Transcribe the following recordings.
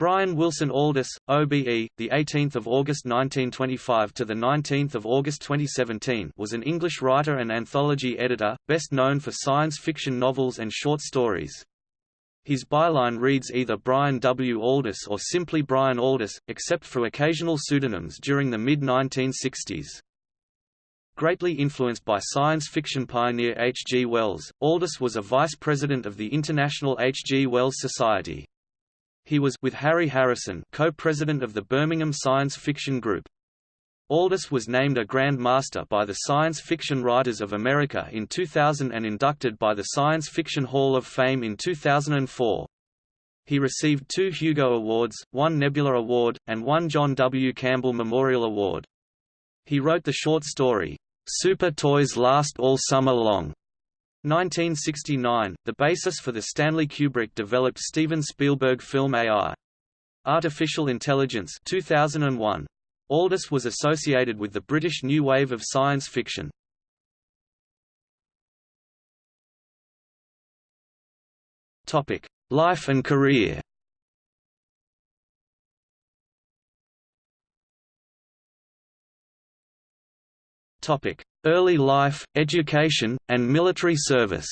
Brian Wilson Aldiss, OBE, the 18th of August 1925 to the 19th of August 2017, was an English writer and anthology editor, best known for science fiction novels and short stories. His byline reads either Brian W. Aldiss or simply Brian Aldiss, except for occasional pseudonyms during the mid-1960s. Greatly influenced by science fiction pioneer H. G. Wells, Aldiss was a vice president of the International H. G. Wells Society. He was with Harry Harrison co-president of the Birmingham Science Fiction Group. Aldiss was named a Grand Master by the Science Fiction Writers of America in 2000 and inducted by the Science Fiction Hall of Fame in 2004. He received two Hugo Awards, one Nebula Award, and one John W. Campbell Memorial Award. He wrote the short story, Super Toys Last All Summer Long, 1969, the basis for the Stanley Kubrick developed Steven Spielberg film AI. Artificial Intelligence 2001. Aldiss was associated with the British new wave of science fiction. Topic: Life and career. Topic: Early life, education, and military service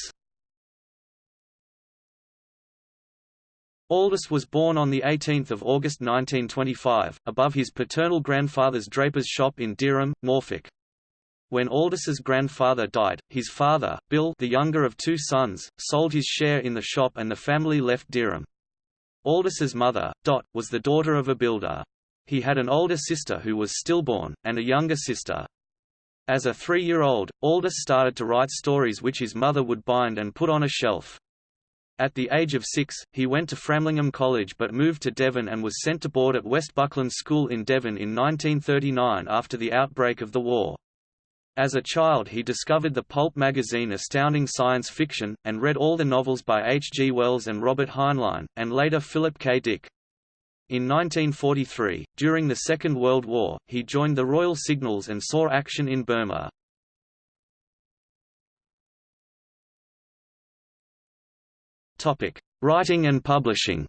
Aldiss was born on 18 August 1925, above his paternal grandfather's draper's shop in Dereham, Norfolk. When Aldiss's grandfather died, his father, Bill the younger of two sons, sold his share in the shop and the family left Dereham. Aldiss's mother, Dot, was the daughter of a builder. He had an older sister who was stillborn, and a younger sister, as a three-year-old, Aldiss started to write stories which his mother would bind and put on a shelf. At the age of six, he went to Framlingham College but moved to Devon and was sent to board at West Buckland School in Devon in 1939 after the outbreak of the war. As a child he discovered the pulp magazine Astounding Science Fiction, and read all the novels by H. G. Wells and Robert Heinlein, and later Philip K. Dick. In 1943, during the Second World War, he joined the Royal Signals and saw action in Burma. Writing and publishing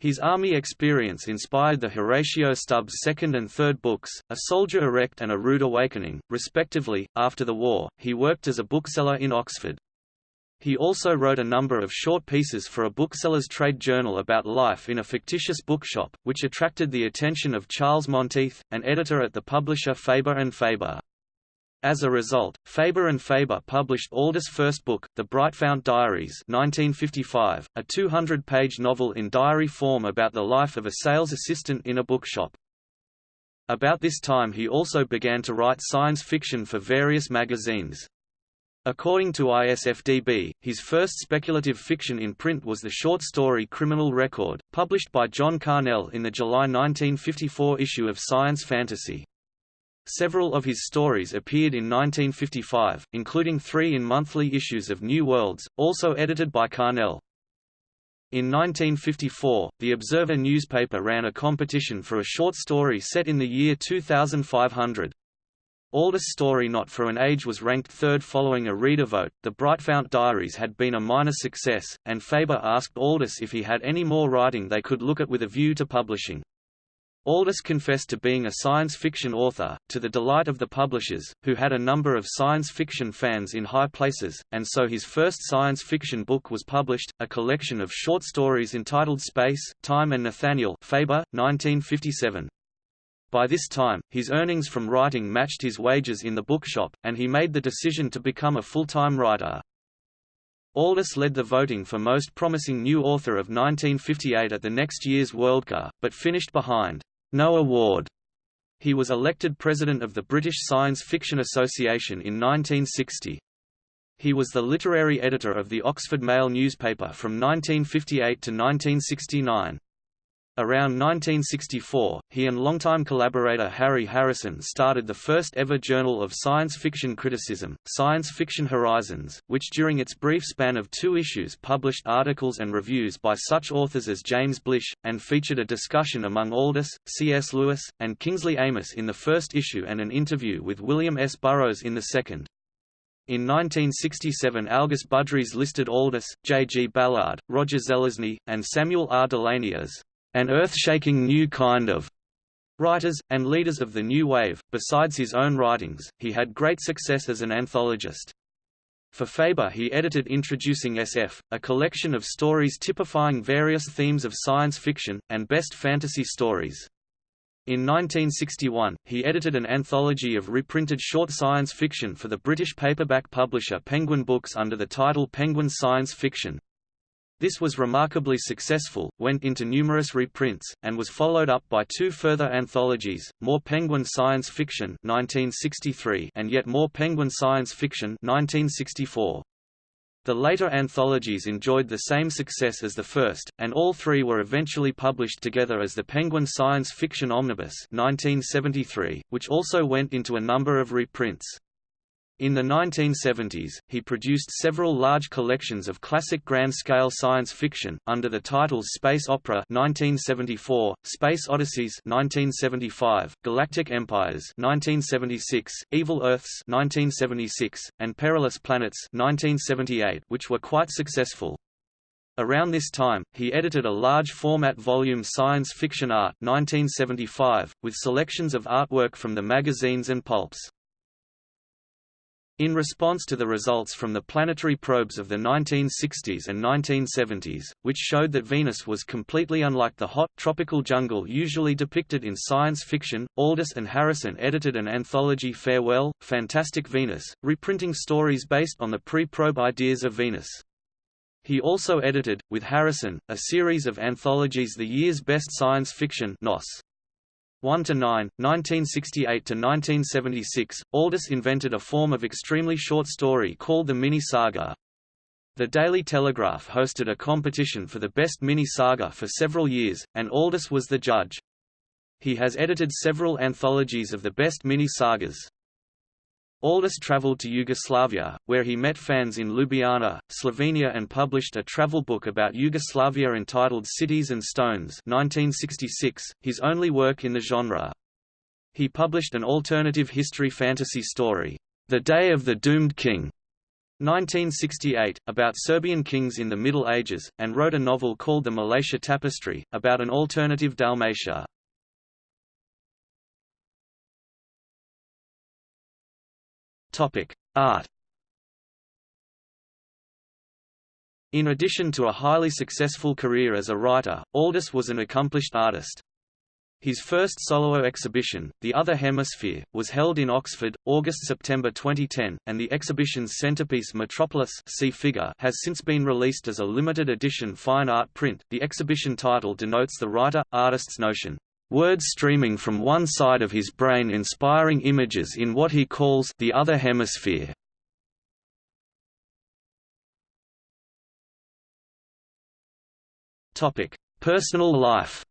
His army experience inspired the Horatio Stubbs second and third books, A Soldier Erect and A Rude Awakening, respectively. After the war, he worked as a bookseller in Oxford. He also wrote a number of short pieces for a bookseller's trade journal about life in a fictitious bookshop, which attracted the attention of Charles Monteith, an editor at the publisher Faber and Faber. As a result, Faber and Faber published Aldiss's first book, The Brightfount Diaries 1955, a 200-page novel in diary form about the life of a sales assistant in a bookshop. About this time he also began to write science fiction for various magazines. According to ISFDB, his first speculative fiction in print was the short story Criminal Record, published by John Carnell in the July 1954 issue of Science Fantasy. Several of his stories appeared in 1955, including three in monthly issues of New Worlds, also edited by Carnell. In 1954, the Observer newspaper ran a competition for a short story set in the year 2500. Aldiss's story Not for an Age was ranked third following a reader vote. The Brightfount Diaries had been a minor success, and Faber asked Aldiss if he had any more writing they could look at with a view to publishing. Aldiss confessed to being a science fiction author, to the delight of the publishers, who had a number of science fiction fans in high places, and so his first science fiction book was published, a collection of short stories entitled Space, Time and Nathaniel Faber, 1957. By this time, his earnings from writing matched his wages in the bookshop, and he made the decision to become a full-time writer. Aldiss led the voting for Most Promising New Author of 1958 at the next year's Worldcon, but finished behind no award. He was elected president of the British Science Fiction Association in 1960. He was the literary editor of the Oxford Mail newspaper from 1958 to 1969. Around 1964, he and longtime collaborator Harry Harrison started the first ever journal of science fiction criticism, Science Fiction Horizons, which during its brief span of two issues published articles and reviews by such authors as James Blish, and featured a discussion among Aldiss, C.S. Lewis, and Kingsley Amis in the first issue and an interview with William S. Burroughs in the second. In 1967 August Budrys listed Aldiss, J. G. Ballard, Roger Zelazny, and Samuel R. Delany as an earth-shaking new kind of writers, and leaders of the New Wave. Besides his own writings, he had great success as an anthologist. For Faber he edited Introducing SF, a collection of stories typifying various themes of science fiction, and best fantasy stories. In 1961, he edited an anthology of reprinted short science fiction for the British paperback publisher Penguin Books under the title Penguin Science Fiction. This was remarkably successful, went into numerous reprints, and was followed up by two further anthologies, More Penguin Science Fiction 1963 and Yet More Penguin Science Fiction 1964. The later anthologies enjoyed the same success as the first, and all three were eventually published together as the Penguin Science Fiction Omnibus 1973, which also went into a number of reprints. In the 1970s, he produced several large collections of classic grand-scale science fiction, under the titles Space Opera 1974, Space Odysseys 1975, Galactic Empires 1976, Evil Earths 1976, and Perilous Planets 1978, which were quite successful. Around this time, he edited a large-format volume Science Fiction Art 1975, with selections of artwork from the magazines and pulps. In response to the results from the planetary probes of the 1960s and 1970s, which showed that Venus was completely unlike the hot, tropical jungle usually depicted in science fiction, Aldiss and Harrison edited an anthology Farewell, Fantastic Venus, reprinting stories based on the pre-probe ideas of Venus. He also edited, with Harrison, a series of anthologies The Year's Best Science Fiction NOS. 1 to 9, 1968 to 1976, Aldiss invented a form of extremely short story called the mini-saga. The Daily Telegraph hosted a competition for the best mini-saga for several years, and Aldiss was the judge. He has edited several anthologies of the best mini-sagas. Aldiss traveled to Yugoslavia, where he met fans in Ljubljana, Slovenia and published a travel book about Yugoslavia entitled Cities and Stones 1966, his only work in the genre. He published an alternative history fantasy story, The Day of the Doomed King, 1968, about Serbian kings in the Middle Ages, and wrote a novel called The Malacia Tapestry, about an alternative Dalmatia. Topic: Art. In addition to a highly successful career as a writer, Aldiss was an accomplished artist. His first solo exhibition, The Other Hemisphere, was held in Oxford, August–September 2010, and the exhibition's centerpiece Metropolis see figure has since been released as a limited edition fine art print. The exhibition title denotes the writer-artist's notion Words streaming from one side of his brain inspiring images in what he calls the other hemisphere. Topic: Personal life.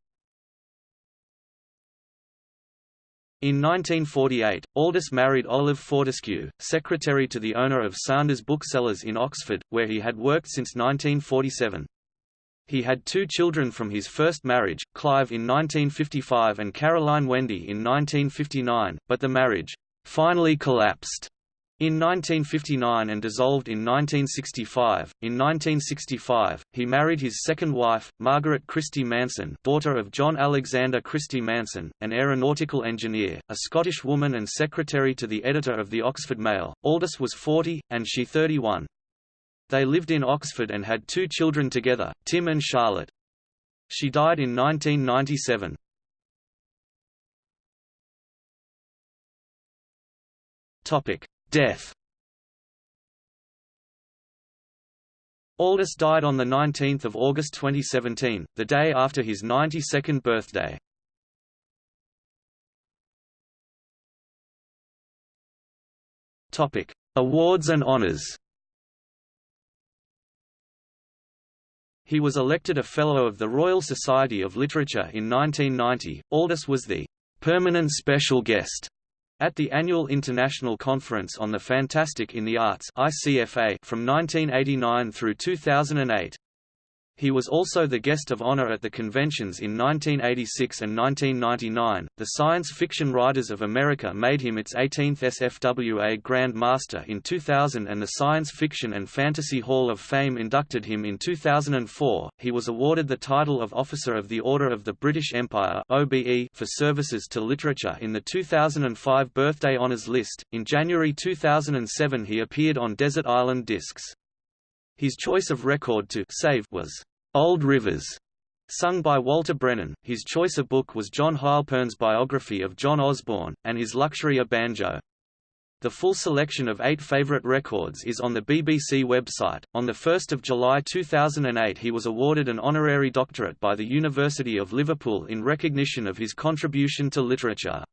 In 1948, Aldiss married Olive Fortescue, secretary to the owner of Sanders Booksellers in Oxford, where he had worked since 1947. He had two children from his first marriage, Clive in 1955 and Caroline Wendy in 1959, but the marriage finally collapsed in 1959 and dissolved in 1965. In 1965, he married his second wife, Margaret Christie Manson, daughter of John Alexander Christie Manson, an aeronautical engineer, a Scottish woman and secretary to the editor of the Oxford Mail. Aldiss was 40, and she 31. They lived in Oxford and had two children together, Tim and Charlotte. She died in 1997. Death Aldiss died on 19 August 2017, the day after his 92nd birthday. Awards and honours He was elected a Fellow of the Royal Society of Literature in 1990. Aldiss was the permanent special guest at the annual International Conference on the Fantastic in the Arts (ICFA) from 1989 through 2008. He was also the guest of honor at the conventions in 1986 and 1999. The Science Fiction Writers of America made him its 18th SFWA Grand Master in 2000 and the Science Fiction and Fantasy Hall of Fame inducted him in 2004. He was awarded the title of Officer of the Order of the British Empire (OBE) for services to literature in the 2005 Birthday Honours list. In January 2007 he appeared on Desert Island Discs. His choice of record to save was Old Rivers, sung by Walter Brennan. His choice of book was John Heilpern's biography of John Osborne, and his luxury a banjo. The full selection of eight favorite records is on the BBC website. On 1 July 2008 he was awarded an honorary doctorate by the University of Liverpool in recognition of his contribution to literature.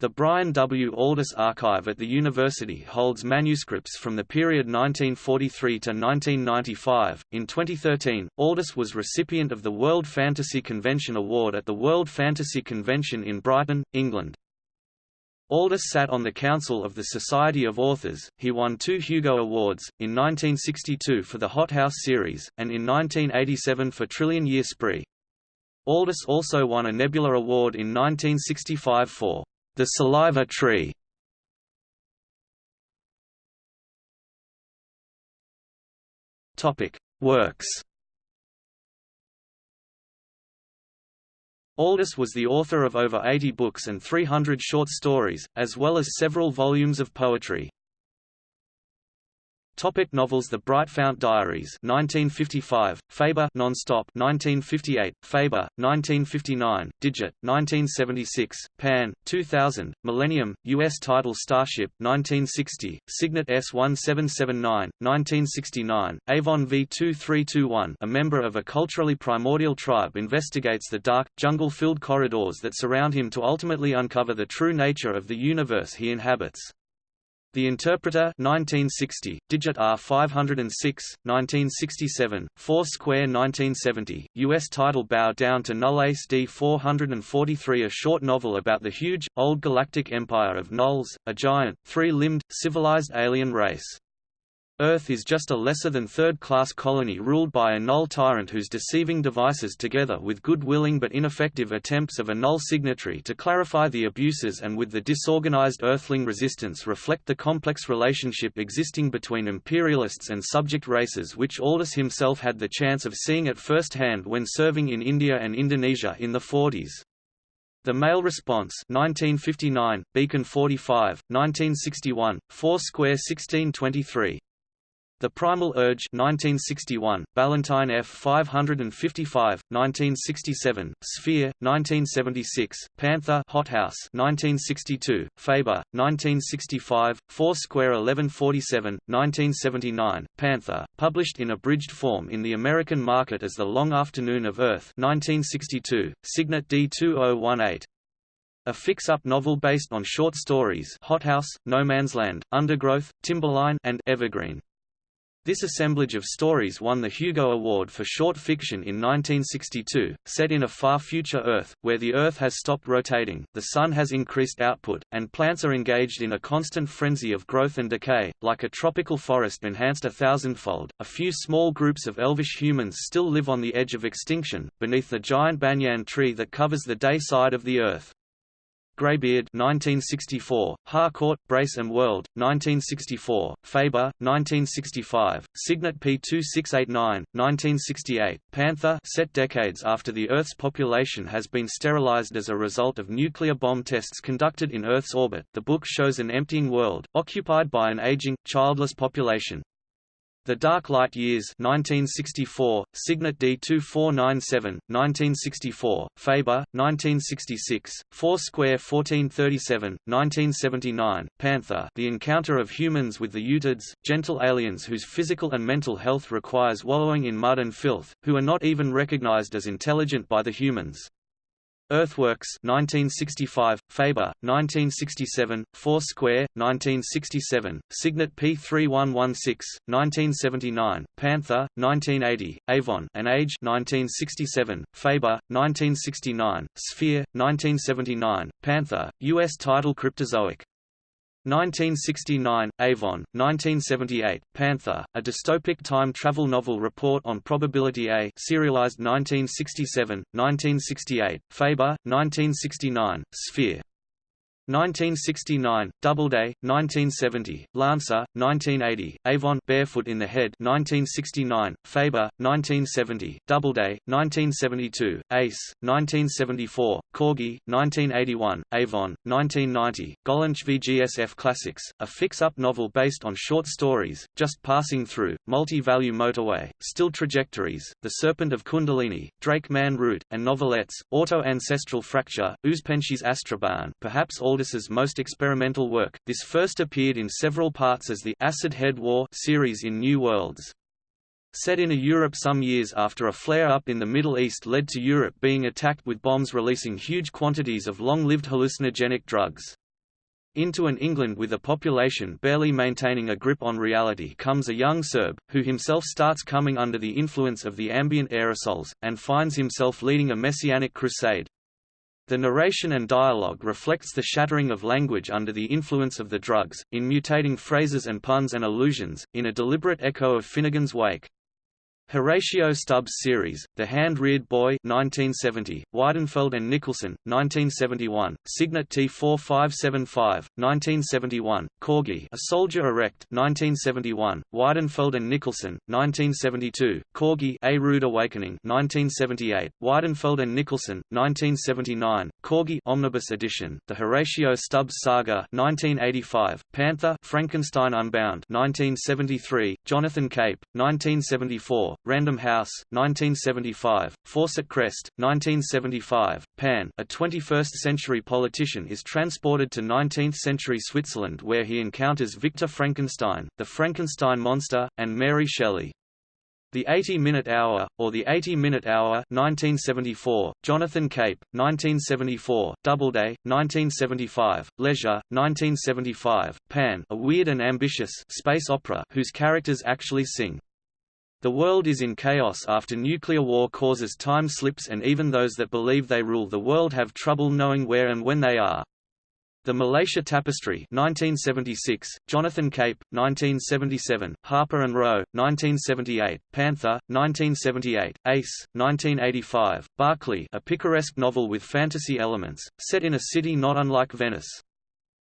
The Brian W. Aldiss Archive at the university holds manuscripts from the period 1943 to 1995. In 2013, Aldiss was recipient of the World Fantasy Convention Award at the World Fantasy Convention in Brighton, England. Aldiss sat on the Council of the Society of Authors. He won two Hugo Awards, in 1962 for the Hot House series, and in 1987 for Trillion Year Spree. Aldiss also won a Nebula Award in 1965 for the Saliva Tree Works. Aldiss was the author of over 80 books and 300 short stories, as well as several volumes of poetry. Topic novels The Brightfount Diaries 1955, Faber Nonstop 1958, Faber 1959, Digit 1976, Pan 2000, Millennium US title Starship 1960, Signet S1779 1969, Avon V2321 a member of a culturally primordial tribe investigates the dark jungle-filled corridors that surround him to ultimately uncover the true nature of the universe he inhabits. The Interpreter 1960, Digit R 506, 1967, 4 Square 1970, U.S. title Bow Down to Null Ace D 443 A short novel about the huge, old galactic empire of Nulls, a giant, three-limbed, civilized alien race. Earth is just a lesser than third-class colony ruled by a null tyrant whose deceiving devices together with good-willing but ineffective attempts of a null signatory to clarify the abuses and with the disorganized Earthling resistance reflect the complex relationship existing between imperialists and subject races which Aldiss himself had the chance of seeing at first hand when serving in India and Indonesia in the 40s. The Male Response 1959, Beacon 45, 1961, 4 Square 1623 the Primal Urge 1961, Ballantine F 555, 1967, Sphere 1976, Panther Hothouse 1962, Faber 1965, Four Square 1147, 1979, Panther, published in abridged form in the American market as The Long Afternoon of Earth 1962, Signet D2018. A fix-up novel based on short stories Hothouse, No Man's Land, Undergrowth, Timberline and Evergreen. This assemblage of stories won the Hugo Award for short fiction in 1962, set in a far future Earth, where the Earth has stopped rotating, the Sun has increased output, and plants are engaged in a constant frenzy of growth and decay, like a tropical forest enhanced a thousandfold. A few small groups of elvish humans still live on the edge of extinction, beneath the giant banyan tree that covers the day side of the Earth. Greybeard 1964, Harcourt, Brace and World, 1964, Faber, 1965, Signet P2689, 1968, Panther set decades after the Earth's population has been sterilized as a result of nuclear bomb tests conducted in Earth's orbit. The book shows an emptying world, occupied by an aging, childless population. The Dark Light Years 1964, Signet D2497, 1964, Faber, 1966, Four Square 1437, 1979, Panther The Encounter of Humans with the Utids, gentle aliens whose physical and mental health requires wallowing in mud and filth, who are not even recognized as intelligent by the humans. Earthworks 1965, Faber, 1967, Four Square, 1967, Signet P3116, 1979, Panther, 1980, Avon An Age 1967, Faber, 1969, Sphere, 1979, Panther, U.S. title Cryptozoic 1969, Avon, 1978, Panther, a dystopic time travel novel report on probability A serialized 1967, 1968, Faber, 1969, Sphere, 1969, Doubleday, 1970, Lancer, 1980, Avon Barefoot in the Head 1969, Faber, 1970, Doubleday, 1972, Ace, 1974, Corgi, 1981, Avon, 1990, Gollancz VGSF Classics, a fix-up novel based on short stories, Just Passing Through, Multi-Value Motorway, Still Trajectories, The Serpent of Kundalini, Drake Man Route, and novelettes, Auto-Ancestral Fracture, Ouspenski's Astrobahn perhaps all Aldiss's most experimental work. This first appeared in several parts as the Acid Head War series in New Worlds. Set in a Europe some years after a flare-up in the Middle East led to Europe being attacked with bombs releasing huge quantities of long-lived hallucinogenic drugs. Into an England with a population barely maintaining a grip on reality comes a young Serb, who himself starts coming under the influence of the ambient aerosols, and finds himself leading a messianic crusade. The narration and dialogue reflects the shattering of language under the influence of the drugs, in mutating phrases and puns and allusions, in a deliberate echo of Finnegans Wake. Horatio Stubbs series, The Hand-Reared Boy 1970, Weidenfeld and Nicolson, 1971, Signet T4575, 1971, Corgi A Soldier Erect 1971, Weidenfeld and Nicolson, 1972, Corgi A Rude Awakening 1978, Weidenfeld and Nicolson, 1979, Corgi Omnibus Edition, The Horatio Stubbs Saga 1985, Panther Frankenstein Unbound 1973, Jonathan Cape, 1974, Random House, 1975, Fawcett Crest, 1975, Pan a 21st-century politician is transported to 19th-century Switzerland where he encounters Victor Frankenstein, the Frankenstein monster, and Mary Shelley. The 80-Minute Hour, or The 80-Minute Hour 1974, Jonathan Cape, 1974, Doubleday, 1975, Leisure, 1975, Pan a weird and ambitious space opera whose characters actually sing. The world is in chaos after nuclear war causes time slips and even those that believe they rule the world have trouble knowing where and when they are. The Malacia Tapestry 1976, Jonathan Cape, 1977, Harper and Row, 1978, Panther, 1978, Ace, 1985, Barclay a picaresque novel with fantasy elements, set in a city not unlike Venice.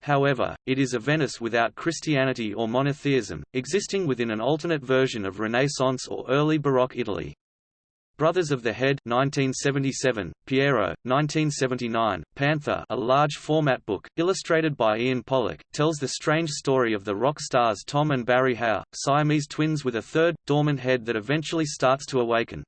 However, it is a Venice without Christianity or monotheism, existing within an alternate version of Renaissance or early Baroque Italy. Brothers of the Head 1977, Pierrot, 1979, Panther a large-format book, illustrated by Ian Pollock, tells the strange story of the rock stars Tom and Barry Howe, Siamese twins with a third, dormant head that eventually starts to awaken.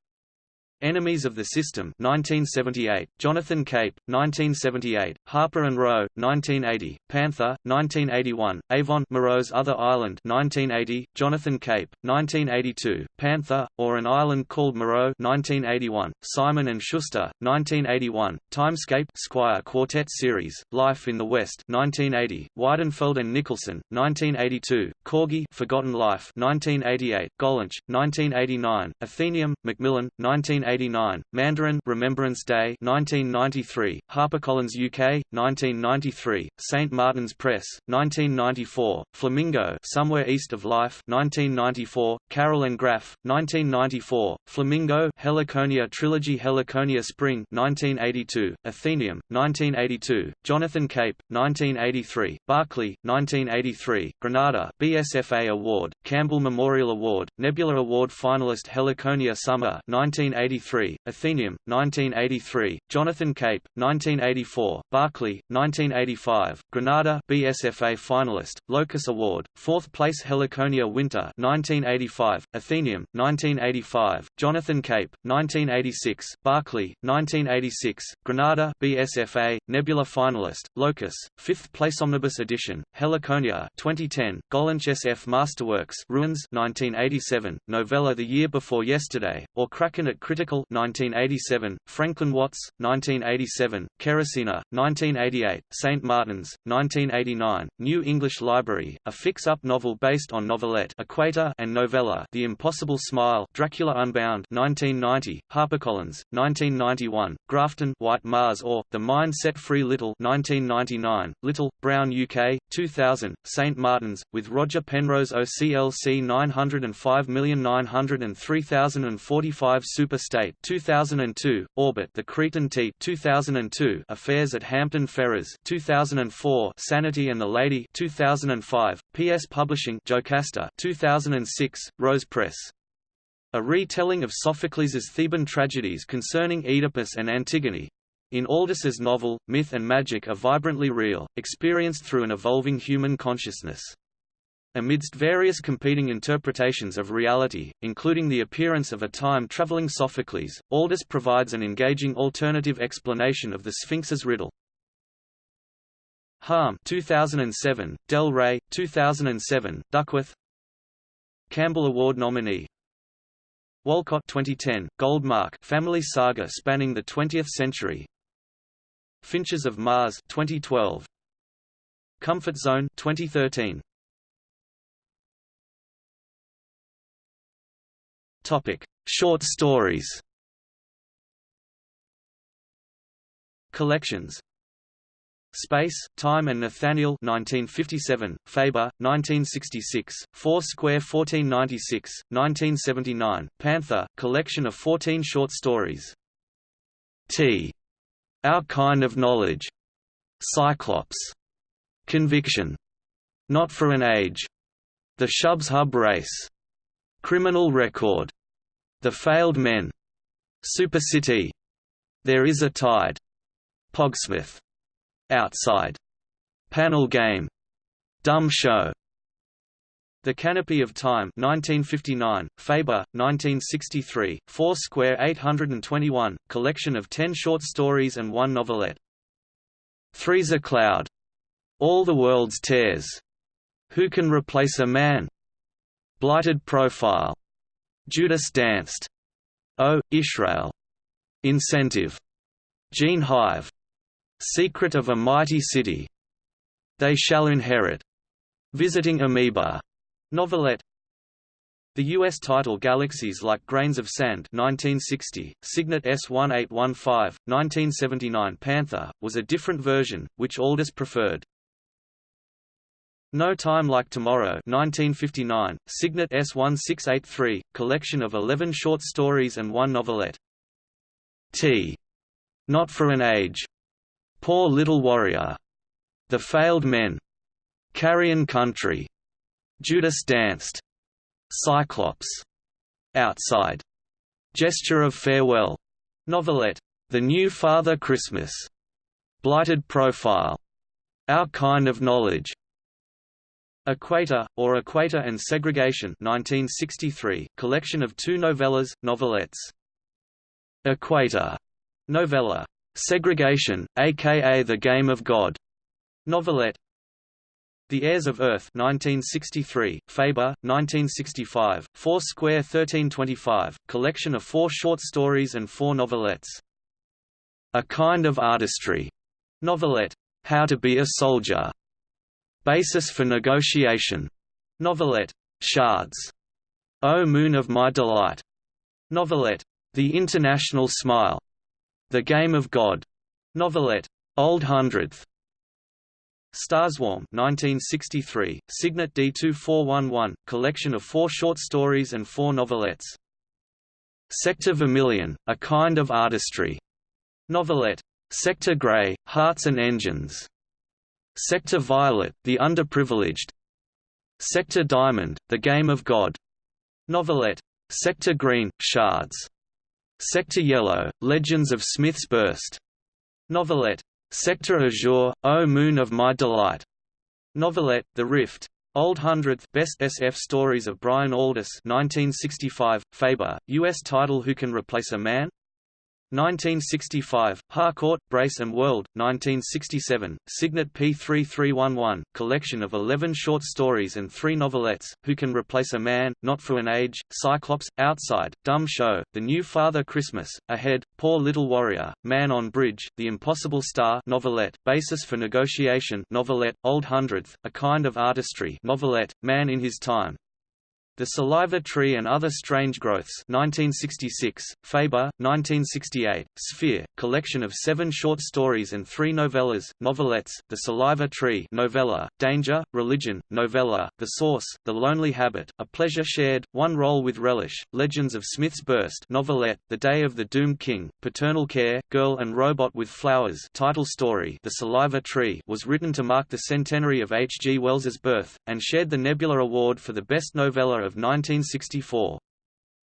Enemies of the System 1978, Jonathan Cape, 1978, Harper and Row, 1980, Panther, 1981, Avon Moreau's Other Island 1980, Jonathan Cape, 1982, Panther, or An Island Called Moreau 1981, Simon and Schuster, 1981, Timescape Squire Quartet Series, Life in the West 1980, Weidenfeld and Nicolson, 1982, Corgi Forgotten Life 1988, Gollancz, 1989, Atheneum, Macmillan, 1980 1989, Mandarin Remembrance Day 1993, HarperCollins UK 1993, St Martin's Press 1994, Flamingo Somewhere East of Life 1994, Carroll and Graf 1994, Flamingo Heliconia Trilogy Heliconia Spring 1982, Atheneum 1982, Jonathan Cape 1983, Barclay 1983, Granada BSFA Award, Campbell Memorial Award, Nebula Award finalist Heliconia Summer 1983 1983, Atheneum, 1983, Jonathan Cape, 1984, Barclay, 1985, Granada BSFA finalist, Locus Award, 4th place Heliconia Winter 1985, Atheneum, 1985, Jonathan Cape, 1986, Barclay, 1986, Granada BSFA, Nebula finalist, Locus, 5th place Omnibus edition, Heliconia 2010, Gollancz SF Masterworks Ruins 1987, Novella The Year Before Yesterday, or Cracken at Critical Critical 1987, Franklin Watts 1987, Kerosina 1988, St Martin's 1989, New English Library, a fix-up novel based on novelette Equator and novella The Impossible Smile Dracula Unbound 1990, HarperCollins 1991, Grafton White Mars or The Mind Set Free Little 1999, Little Brown UK 2000, St Martin's with Roger Penrose OCLC 905903045 Superstate 2002, Orbit The Cretan T 2002, Affairs at Hampton Ferrers 2004, Sanity and the Lady 2005, PS Publishing Jocasta 2006, Rose Press. A retelling of Sophocles' Theban tragedies concerning Oedipus and Antigone, in Aldiss's novel, myth and magic are vibrantly real, experienced through an evolving human consciousness. Amidst various competing interpretations of reality, including the appearance of a time-traveling Sophocles, Aldiss provides an engaging alternative explanation of the Sphinx's riddle. Harm 2007, Del Rey 2007, Duckworth. Campbell Award nominee. Walcot 2010, Gold Mark Family Saga spanning the 20th century. Finches of Mars 2012 Comfort Zone 2013 Topic: Short stories. Collections. Space, Time and Nathaniel 1957, Faber, 1966, Four-Square 1496, 1979, Panther, collection of 14 short stories. T. Our Kind of Knowledge. Cyclops. Conviction. Not for an Age. The Shubshub Race. Criminal Record, The Failed Men, Super City, There Is a Tide, Pogsmith, Outside, Panel Game, Dumb Show, The Canopy of Time 1959, Faber, 1963, Four Square 821, collection of ten short stories and one novelette. Three's a Cloud, All the World's Tears, Who Can Replace a Man? Blighted profile. Judas danced. O, Israel. Incentive. Gene Hive. Secret of a Mighty City. They Shall Inherit. Visiting Amoeba. Novelette. The U.S. title Galaxies Like Grains of Sand 1960, Signet S1815, 1979 Panther, was a different version, which Aldiss preferred. No Time Like Tomorrow 1959, Signet S1683, collection of 11 short stories and one novelette. T. Not for an Age. Poor Little Warrior. The Failed Men. Carrion Country. Judas Danced. Cyclops. Outside. Gesture of Farewell. Novelette. The New Father Christmas. Blighted Profile. Our Kind of Knowledge. Equator, or Equator and Segregation 1963, collection of two novellas, novelettes. Equator, novella. Segregation, aka The Game of God, novelette. The Heirs of Earth 1963, Faber, 1965, Four Square 1325, collection of four short stories and four novelettes. A Kind of Artistry, novelette. How to be a Soldier, Basis for Negotiation. Novelette. Shards. O Moon of My Delight. Novelette. The International Smile. The Game of God. Novelette. Old Hundredth. Starswarm 1963, Signet D2411, collection of four short stories and four novelettes. Sector Vermilion, A Kind of Artistry. Novelette. Sector Grey, Hearts and Engines. Sector Violet, The Underprivileged Sector Diamond, The Game of God. Novelette. Sector Green, Shards. Sector Yellow, Legends of Smith's Burst. Novelette. Sector Azure, O Moon of My Delight. Novelette, The Rift. Old Hundredth Best SF Stories of Brian Aldiss 1965, Faber, U.S. title Who Can Replace a Man? 1965, Harcourt, Brace and World, 1967, Signet P3311, collection of 11 short stories and three novelettes, Who Can Replace a Man, Not for an Age, Cyclops, Outside, Dumb Show, The New Father Christmas, Ahead, Poor Little Warrior, Man on Bridge, The Impossible Star novelette, Basis for Negotiation novelette, Old Hundredth, A Kind of Artistry novelette, Man in His Time, the Saliva Tree and Other Strange Growths 1966, Faber, 1968, Sphere, collection of seven short stories and three novellas, novelettes, The Saliva Tree novella, Danger, Religion, novella, The Source, The Lonely Habit, A Pleasure Shared, One Roll with Relish, Legends of Smith's Burst novelette, The Day of the Doomed King, Paternal Care, Girl and Robot with Flowers title story The Saliva Tree was written to mark the centenary of H. G. Wells's birth, and shared the Nebula Award for the Best Novella of 1964.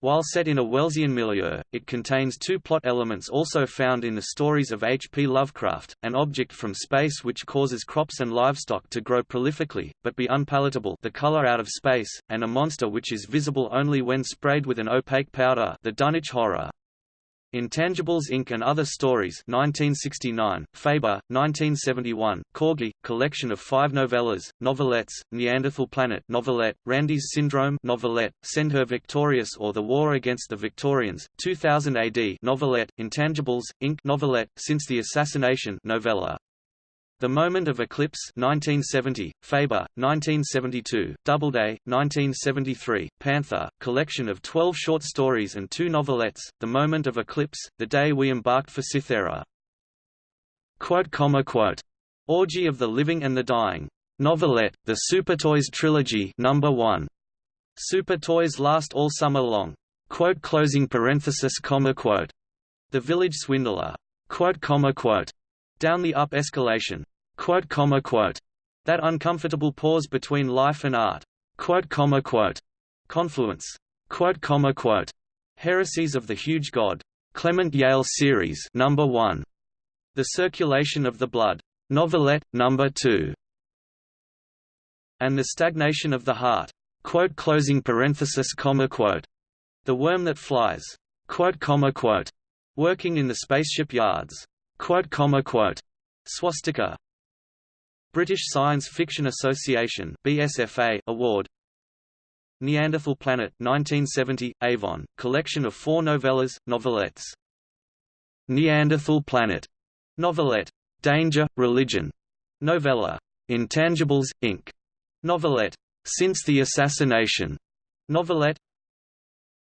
While set in a Wellsian milieu, it contains two plot elements also found in the stories of H. P. Lovecraft, an object from space which causes crops and livestock to grow prolifically, but be unpalatable the color out of space, and a monster which is visible only when sprayed with an opaque powder the Dunwich Horror. Intangibles Inc. and Other Stories 1969, Faber, 1971, Corgi, collection of five novellas, novelettes, Neanderthal Planet novelette, Randy's Syndrome novelette, Send Her Victorious or The War Against the Victorians, 2000 AD novelette, Intangibles, Inc. novelette, Since the Assassination novella. The Moment of Eclipse 1970, Faber, 1972, Doubleday, 1973, Panther, collection of 12 short stories and two novelettes, The Moment of Eclipse, The Day We Embarked for Cythera. Quote, comma, quote, Orgy of the Living and the Dying. Novelette, The Super Toys Trilogy number 1. Super Toys last all summer long. Quote closing parenthesis comma quote. The Village Swindler. Quote comma quote. Down the up escalation. Quote, comma, quote. That uncomfortable pause between life and art. Quote, comma, quote. Confluence. Quote, comma, quote. Heresies of the Huge God. Clement Yale Series Number 1. The Circulation of the Blood. Novelette, Number 2. And the Stagnation of the Heart. Quote closing parenthesis comma quote. The Worm That Flies. Quote comma quote. Working in the spaceship yards. Quote, comma, quote, Swastika. British Science Fiction Association BSFA Award. Neanderthal Planet 1970 Avon collection of four novellas novelettes. Neanderthal Planet. Novelette. Danger Religion. Novella. Intangibles Inc. Novelette. Since the Assassination. Novelette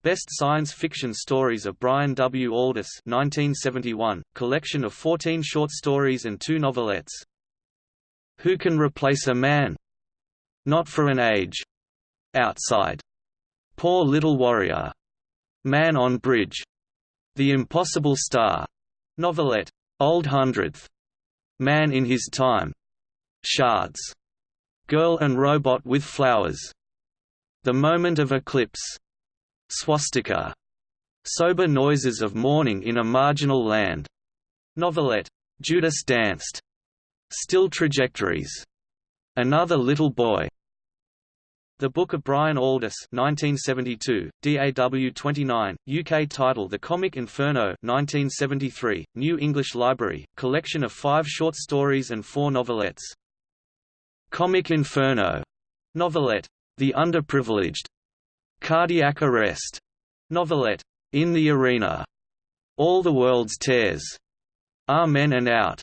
Best Science Fiction Stories of Brian W. Aldiss 1971, collection of 14 short stories and two novelettes. Who Can Replace a Man? Not for an Age. Outside. Poor Little Warrior. Man on Bridge. The Impossible Star. Novelette. Old Hundredth. Man in His Time. Shards. Girl and Robot with Flowers. The Moment of Eclipse. Swastika. Sober Noises of Mourning in a Marginal Land. Novelette. Judas Danced. Still Trajectories. Another Little Boy. The Book of Brian Aldiss 1972, DAW 29, UK title The Comic Inferno 1973, New English Library, collection of five short stories and four novelettes. Comic Inferno. Novelette. The Underprivileged. Cardiac Arrest, novelette, In the Arena, All the World's Tears, Amen and Out,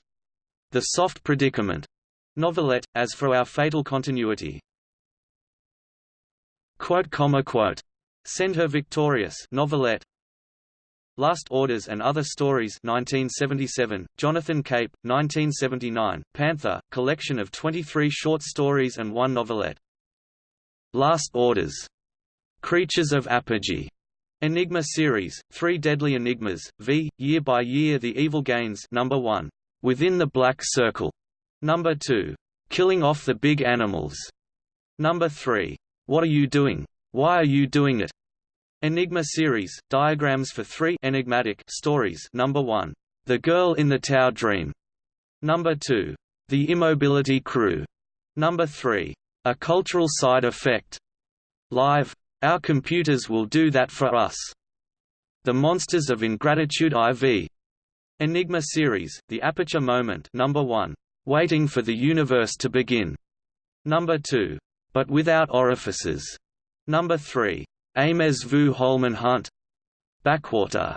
The Soft Predicament, novelette, As for Our Fatal Continuity. Quote, comma, quote, Send Her Victorious. Novelette, Last Orders and Other Stories 1977, Jonathan Cape, 1979, Panther, collection of 23 short stories and one novelette. Last Orders Creatures of Apogee. Enigma series, Three Deadly Enigmas, v. Year by Year The Evil Gains number 1. Within the Black Circle. Number 2. Killing Off the Big Animals. Number 3. What Are You Doing? Why Are You Doing It? Enigma series, Diagrams for Three Enigmatic Stories Number 1. The Girl in the Tower Dream. Number 2. The Immobility Crew. Number 3. A Cultural Side Effect. Live, our computers will do that for us. The Monsters of Ingratitude IV. Enigma series, The Aperture Moment number 1. Waiting for the Universe to Begin. Number 2. But Without Orifices. Number 3. Ames vu Holman Hunt. Backwater.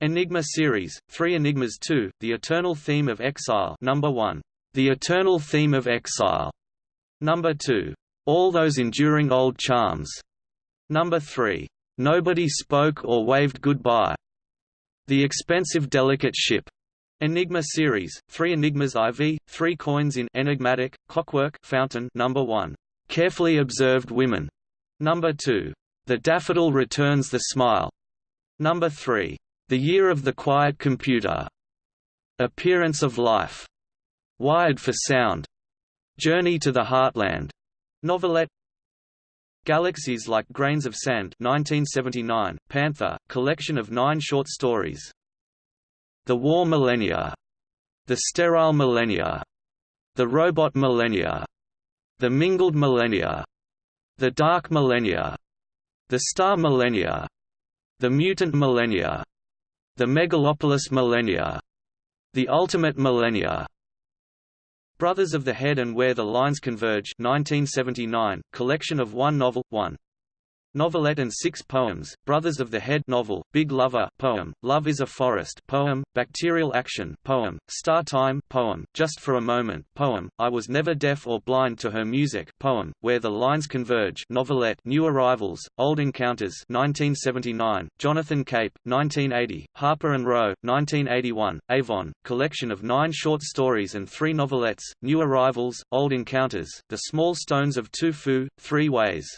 Enigma series, 3 Enigmas 2, The Eternal Theme of Exile number 1. The Eternal Theme of Exile. Number 2. All Those Enduring Old Charms. Number 3. Nobody Spoke or Waved Goodbye. The Expensive Delicate Ship. Enigma series, 3 Enigmas IV, 3 coins in Enigmatic, Clockwork Fountain number 1. Carefully Observed Women. Number 2. The Daffodil Returns the Smile. Number 3. The Year of the Quiet Computer. Appearance of Life. Wired for Sound. Journey to the Heartland. Novelette Galaxies Like Grains of Sand 1979, Panther, collection of nine short stories. The War Millennia. The Sterile Millennia. The Robot Millennia. The Mingled Millennia. The Dark Millennia. The Star Millennia. The Mutant Millennia. The Megalopolis Millennia. The Ultimate Millennia. Brothers of the Head and Where the Lines Converge 1979, collection of one novel, one Novelette and six poems, Brothers of the Head novel, Big Lover poem, Love is a Forest poem, Bacterial Action poem, Star Time poem, Just for a Moment poem, I Was Never Deaf or Blind to Her Music poem, Where the Lines Converge novelette, New Arrivals, Old Encounters 1979, Jonathan Cape, 1980, Harper and Row, 1981, Avon, collection of nine short stories and three novelettes, New Arrivals, Old Encounters, The Small Stones of Tufu, Three Ways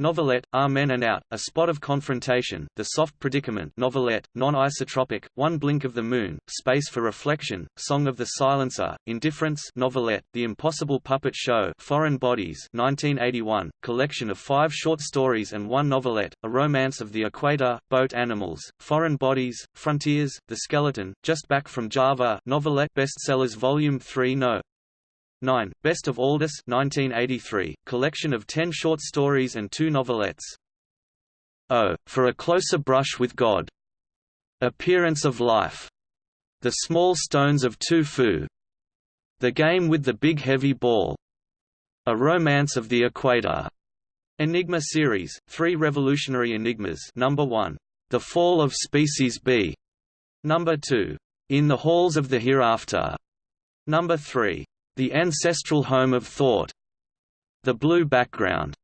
Novelette, Amen and Out, A Spot of Confrontation, The Soft Predicament. Novelette, non-isotropic, One Blink of the Moon, Space for Reflection, Song of the Silencer, Indifference. Novelette, The Impossible Puppet Show Foreign Bodies 1981, collection of five short stories and one novelette, A Romance of the Equator, Boat Animals, Foreign Bodies, Frontiers, The Skeleton, Just Back from Java. Novelette bestsellers Volume 3 No. 9. Best of Aldiss 1983, collection of ten short stories and two novelettes. Oh, for a closer brush with God. Appearance of Life. The Small Stones of Tufu. The Game with the Big Heavy Ball. A Romance of the Equator. Enigma series, three revolutionary enigmas Number 1. The Fall of Species B. Number 2. In the Halls of the Hereafter. Number 3. The Ancestral Home of Thought. The Blue Background.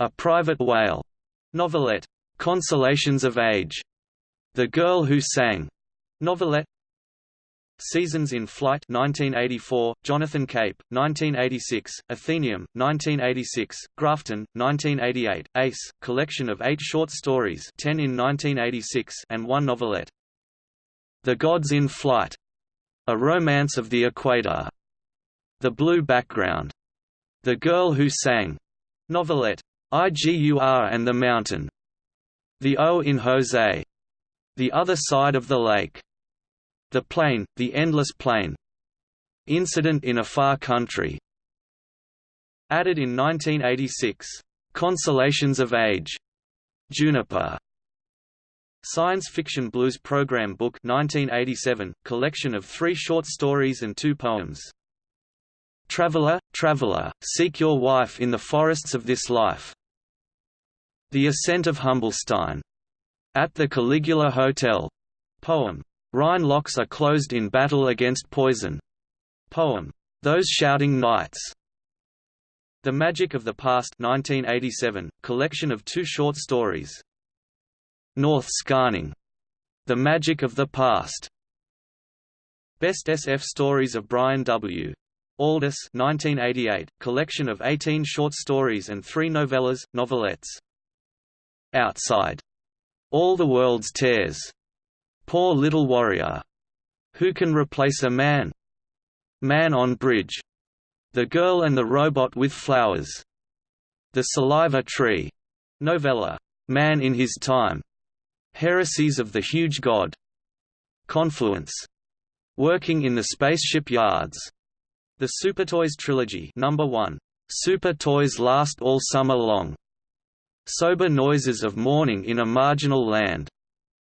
A Private Whale. Novelette. Consolations of Age. The Girl Who Sang. Novelette. Seasons in Flight 1984, Jonathan Cape, 1986, Atheneum, 1986, Grafton, 1988, Ace, collection of eight short stories 10 in 1986 and one novelette. The Gods in Flight. A Romance of the Equator. The Blue Background. The Girl Who Sang. Novelette. IGUR and the Mountain. The O in Jose. The Other Side of the Lake. The Plain, The Endless Plain. Incident in a Far Country. Added in 1986. Consolations of Age. Juniper. Science Fiction Blues Program Book 1987, collection of three short stories and two poems. Traveler, traveler, seek your wife in the forests of this life. The Ascent of Humblestein. At the Caligula Hotel. Poem. Rhine locks are closed in battle against poison. Poem. Those Shouting Knights. The Magic of the Past 1987, collection of two short stories. North Scarning. The Magic of the Past. Best SF Stories of Brian W. Aldiss 1988, collection of 18 short stories and three novellas, novelettes. Outside. All the World's Tears. Poor Little Warrior. Who Can Replace a Man? Man on Bridge. The Girl and the Robot with Flowers. The Saliva Tree. Novella. Man in His Time. Heresies of the Huge God. Confluence. Working in the Spaceship Yards. The Super Toys Trilogy Number 1. Super Toys Last All Summer Long. Sober Noises of Mourning in a Marginal Land.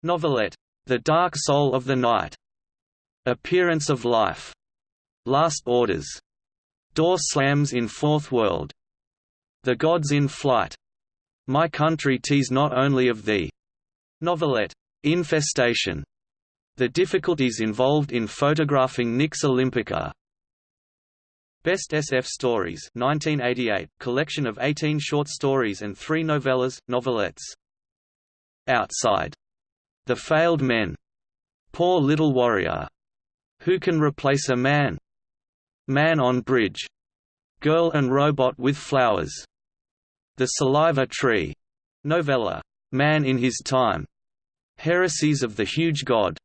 Novelette. The Dark Soul of the Night. Appearance of Life. Last Orders. Door slams in Fourth World. The Gods in Flight. My Country Tease Not Only of Thee. Novelette. Infestation. The difficulties involved in photographing Nix Olympica. Best SF Stories 1988, collection of 18 short stories and three novellas, novelettes. Outside. The Failed Men. Poor Little Warrior. Who Can Replace a Man? Man on Bridge. Girl and Robot with Flowers. The Saliva Tree. Novella. Man in His Time. Heresies of the Huge God.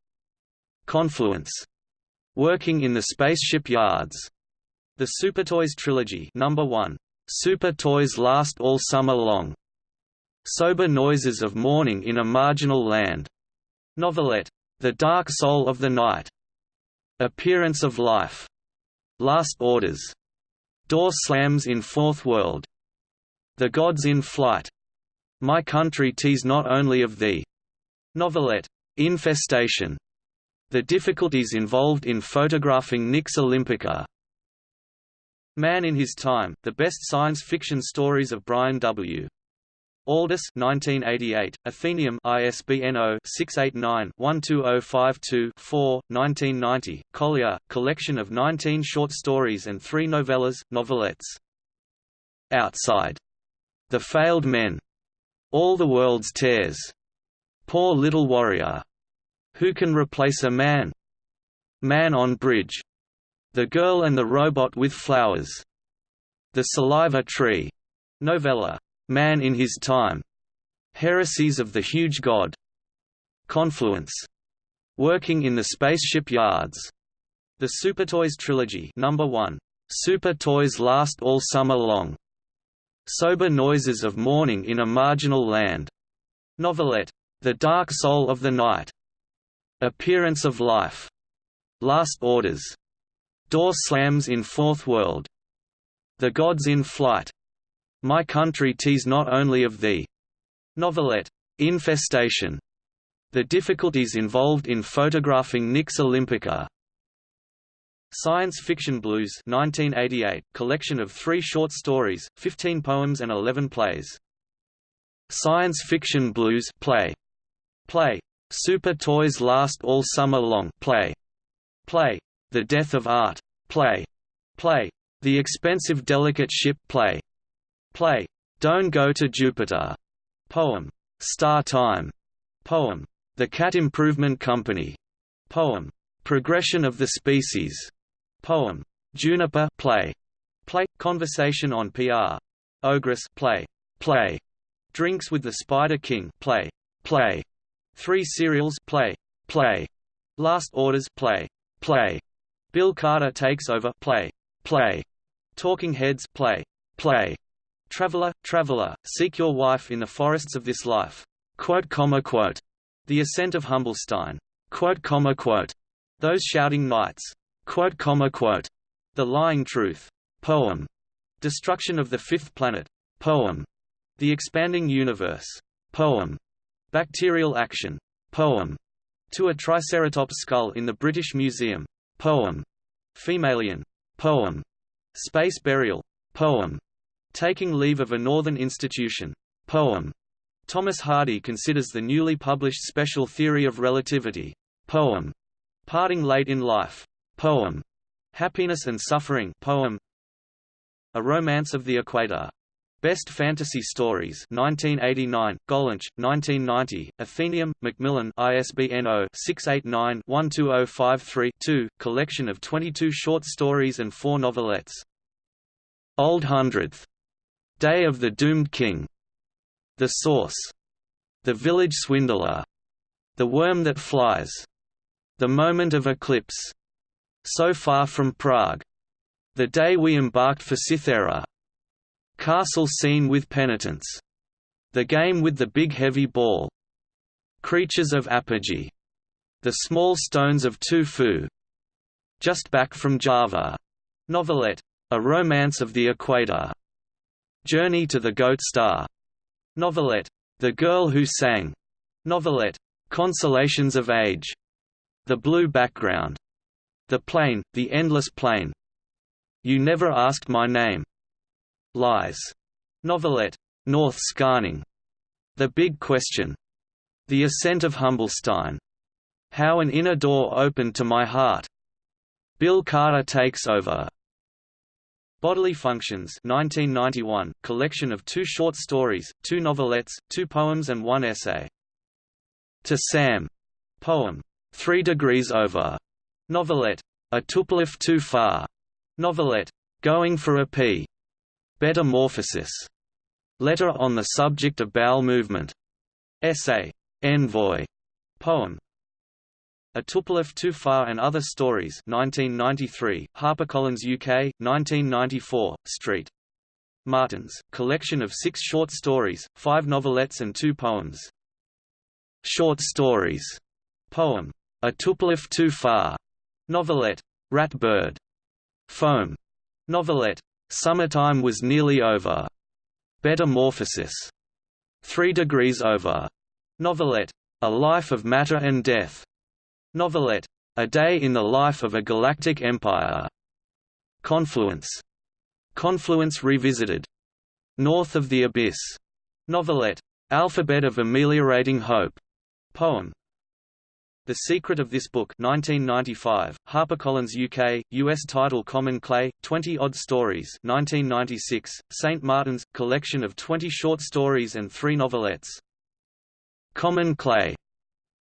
Confluence. Working in the Spaceship Yards. The Super Toys Trilogy Number 1. Super Toys last all summer long. Sober Noises of Morning in a Marginal Land. Novelette. The Dark Soul of the Night. Appearance of Life. Last Orders. Door Slams in Fourth World. The Gods in Flight. My Country Tease Not Only of Thee. Novelette. Infestation. The difficulties involved in photographing Nix Olympica. Man in His Time, the best science fiction stories of Brian W. Aldiss 1988, Atheneum ISBN 0-689-12052-4, 1990, Collier, collection of 19 short stories and three novellas, novelettes. Outside. The Failed Men. All the World's Tears. Poor Little Warrior. Who Can Replace a Man? Man on Bridge. The Girl and the Robot with Flowers. The Saliva Tree. Novella. Man in His Time. Heresies of the Huge God. Confluence. Working in the Spaceship Yards. The Super Toys Trilogy Number 1. Super Toys last all summer long. Sober Noises of Morning in a Marginal Land. Novelette. The Dark Soul of the Night. Appearance of Life. Last Orders. Door slams in Fourth World. The Gods in Flight. My Country Tease Not Only of Thee. Novelette. Infestation. The difficulties involved in photographing Nix Olympica. Science Fiction Blues 1988, collection of three short stories, 15 poems and 11 plays. Science Fiction Blues play. Play. Super Toys Last All Summer Long play. Play. The Death of Art. Play. Play. The Expensive Delicate Ship Play. Play. Don't Go to Jupiter. Poem. Star Time. Poem. The Cat Improvement Company. Poem. Progression of the Species. Poem. Juniper Play. Play. Conversation on PR. Ogress Play. Play. Drinks with the Spider King Play. Play. Three Cereals Play. Play. Last Orders Play. Play. Bill Carter takes over play, play. Talking Heads play, play. Traveler, traveler, seek your wife in the forests of this life. Quote, comma, quote. The Ascent of Humblestein. Quote, comma, quote. Those Shouting Knights. Quote, comma, quote. The Lying Truth. Poem. Destruction of the Fifth Planet. Poem. The Expanding Universe. Poem. Bacterial Action. Poem. To a Triceratops Skull in the British Museum. Poem. Femalien. Poem. Space Burial. Poem. Taking Leave of a Northern Institution. Poem. Thomas Hardy considers the newly published Special Theory of Relativity. Poem. Parting Late in Life. Poem. Happiness and Suffering. Poem. A Romance of the Equator. Best Fantasy Stories 1989, Gollancz, 1990, Atheneum, Macmillan ISBN 0-689-12053-2, collection of 22 short stories and four novelettes. Old Hundredth. Day of the Doomed King. The Source. The Village Swindler. The Worm That Flies. The Moment of Eclipse. So Far from Prague. The Day We Embarked for Cythera. Castle Scene with Penitence. The Game with the Big Heavy Ball. Creatures of Apogee. The Small Stones of Tufu. Just Back from Java. Novelette. A Romance of the Equator. Journey to the Goat Star. Novelette. The Girl Who Sang. Novelette. Consolations of Age, The Blue Background, The Plain, The Endless Plain, You Never Asked My Name, Lies, novelette, North Scarning, The Big Question, The Ascent of Humblestein, How an Inner Door Opened to My Heart, Bill Carter Takes Over, Bodily Functions 1991, collection of two short stories, two novelettes, two poems and one essay. To Sam. Poem. Three Degrees Over. Novelette. A Tupolev Too Far. Novelette. Going for a Pee. Betamorphosis. Letter on the subject of bowel movement. Essay. Envoy. Poem. A Tupolev Too Far and Other Stories 1993, HarperCollins UK, 1994, St. Martin's, collection of six short stories, five novelettes and two poems. Short stories. Poem. A Tupolev Too Far. Novelette. Rat Bird. Foam. Novelette. Summertime Was Nearly Over. Betamorphosis. Three Degrees Over. Novelette. A Life of Matter and Death. Novelette. A Day in the Life of a Galactic Empire. Confluence. Confluence Revisited. North of the Abyss. Novelette. Alphabet of Ameliorating Hope. Poem. The Secret of This Book 1995, HarperCollins UK, US title Common Clay, 20-odd stories 1996, St. Martin's, collection of 20 short stories and three novelettes. Common Clay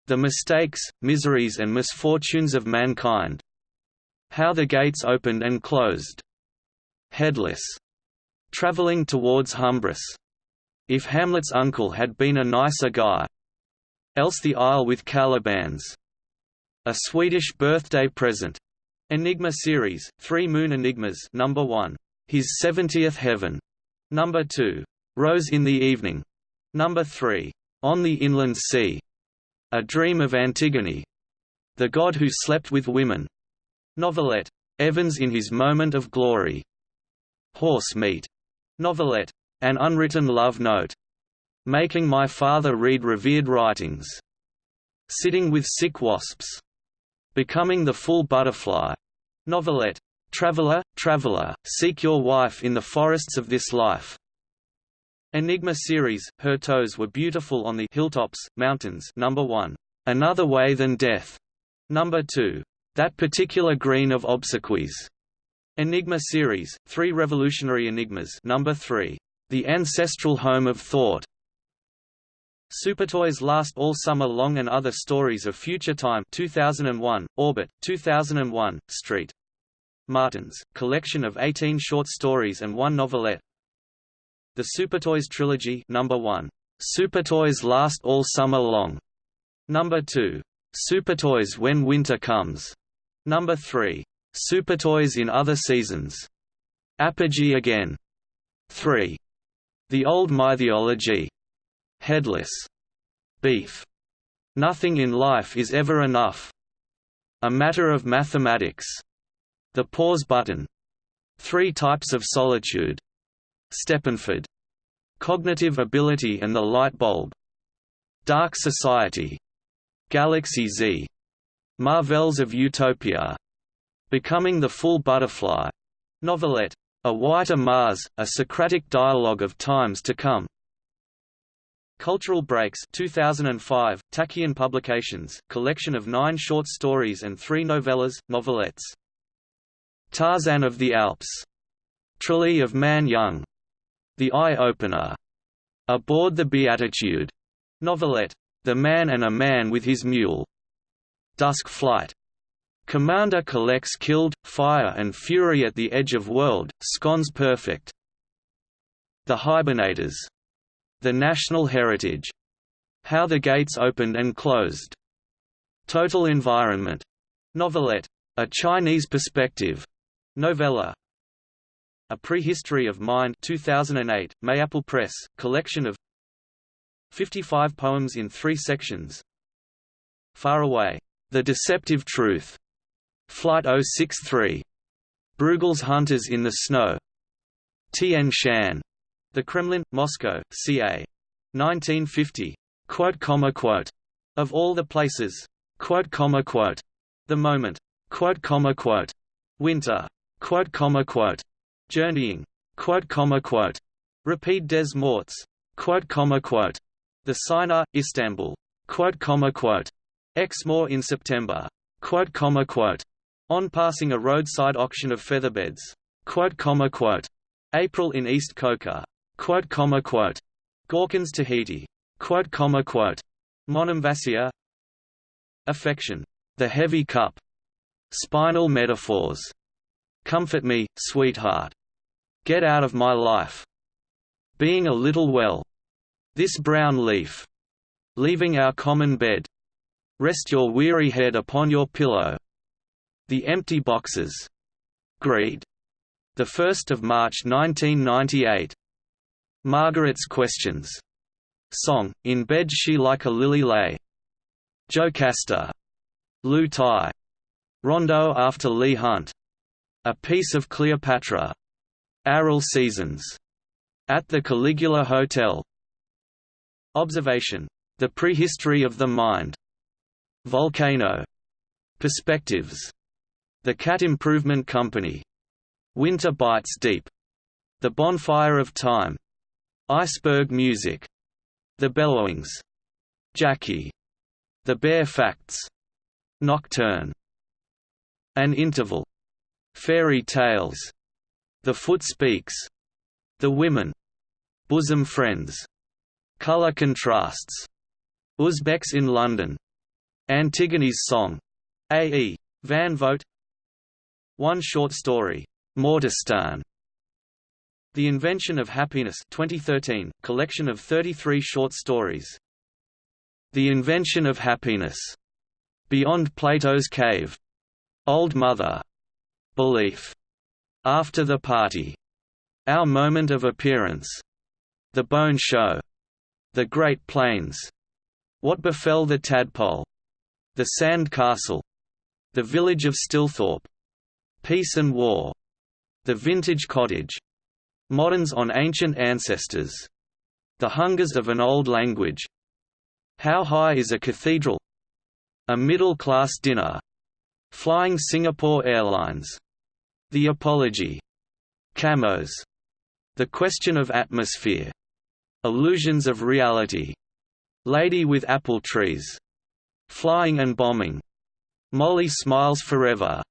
the Mistakes, Miseries and Misfortunes of Mankind. How the Gates Opened and Closed. Headless. Traveling towards Humbris. If Hamlet's uncle had been a nicer guy. Else the Isle with Calibans. A Swedish birthday present. Enigma series, Three Moon Enigmas number 1. His Seventieth Heaven. Number 2. Rose in the Evening. Number 3. On the Inland Sea. A Dream of Antigone. The God Who Slept with Women. Novelette. Evans in His Moment of Glory. Horse Meat. Novelette. An Unwritten Love Note. Making My Father Read Revered Writings. Sitting with Sick Wasps. Becoming the Full Butterfly. Novelette. Traveler, Traveler, Seek Your Wife in the Forests of This Life. Enigma series, her toes were beautiful on the hilltops, mountains number 1. Another Way Than Death. Number 2. That Particular Green of Obsequies. Enigma series, Three Revolutionary Enigmas number 3. The Ancestral Home of Thought. Supertoys Last All Summer Long and Other Stories of Future Time 2001, Orbit, 2001, St. Martins, collection of 18 short stories and one novelette, the Supertoys Trilogy number 1. Supertoys Last All Summer Long. Number 2. Supertoys When Winter Comes. Number 3. Supertoys in Other Seasons. Apogee Again. 3. The Old Mythology. Headless. Beef. Nothing in life is ever enough. A matter of mathematics. The pause button. Three types of solitude. Steppenpferd. Cognitive Ability and the Light Bulb. Dark Society. Galaxy Z. Marvels of Utopia. Becoming the Full Butterfly. Novelette. A Whiter Mars, a Socratic Dialogue of Times to Come. Cultural Breaks 2005, Tachyon Publications, collection of nine short stories and three novellas, novelettes. Tarzan of the Alps. Trilogy of Man Young. The Eye-Opener, Aboard the Beatitude, novelette, The Man and a Man with His Mule, Dusk Flight, Commander collects killed, fire and fury at the edge of world, scones perfect. The Hibernators. The National Heritage. How the Gates Opened and Closed. Total Environment. Novelette. A Chinese Perspective. Novella, a Prehistory of Mind 2008, Mayapple Press, collection of 55 poems in three sections Far Away. The Deceptive Truth. Flight 063. Bruegel's Hunters in the Snow. Tian Shan. The Kremlin, Moscow, ca. 1950. Quote, comma, quote. Of all the places. The moment. Winter. Journeying. Repeat des Morts. The Signer, Istanbul. Exmoor in September. On passing a roadside auction of featherbeds. April in East Coca. Quote, comma, quote. Gauguin's Tahiti. Quote, comma, quote. Monemvasia. Affection. The heavy cup. Spinal metaphors. Comfort me, sweetheart. Get out of my life. Being a little well. This brown leaf. Leaving our common bed. Rest your weary head upon your pillow. The Empty Boxes. Greed. 1 March 1998. Margaret's Questions. Song, In Bed She Like a Lily Lay. Jocasta. Lou Tai. Rondo after Leigh Hunt. A Piece of Cleopatra. Aral Seasons. At the Caligula Hotel. Observation. The Prehistory of the Mind. Volcano. Perspectives. The Cat Improvement Company. Winter Bites Deep. The Bonfire of Time. Iceberg Music. The Bellowings. Jackie. The Bare Facts. Nocturne. An Interval. Fairy Tales. The Foot Speaks. The Women. Bosom Friends. Color Contrasts. Uzbeks in London. Antigone's Song. A. E. Van Vogt one short story, Mortistan. The Invention of Happiness 2013, collection of 33 short stories. The Invention of Happiness. Beyond Plato's Cave. Old Mother. Belief. After the Party. Our Moment of Appearance. The Bone Show. The Great Plains. What Befell the Tadpole. The Sand Castle. The Village of Stilthorpe. Peace and War. The Vintage Cottage. Moderns on Ancient Ancestors. The Hungers of an Old Language. How High is a Cathedral? A Middle-Class Dinner. Flying Singapore Airlines. The Apology. Camos. The Question of Atmosphere. Illusions of Reality. Lady with Apple Trees. Flying and Bombing. Molly Smiles Forever.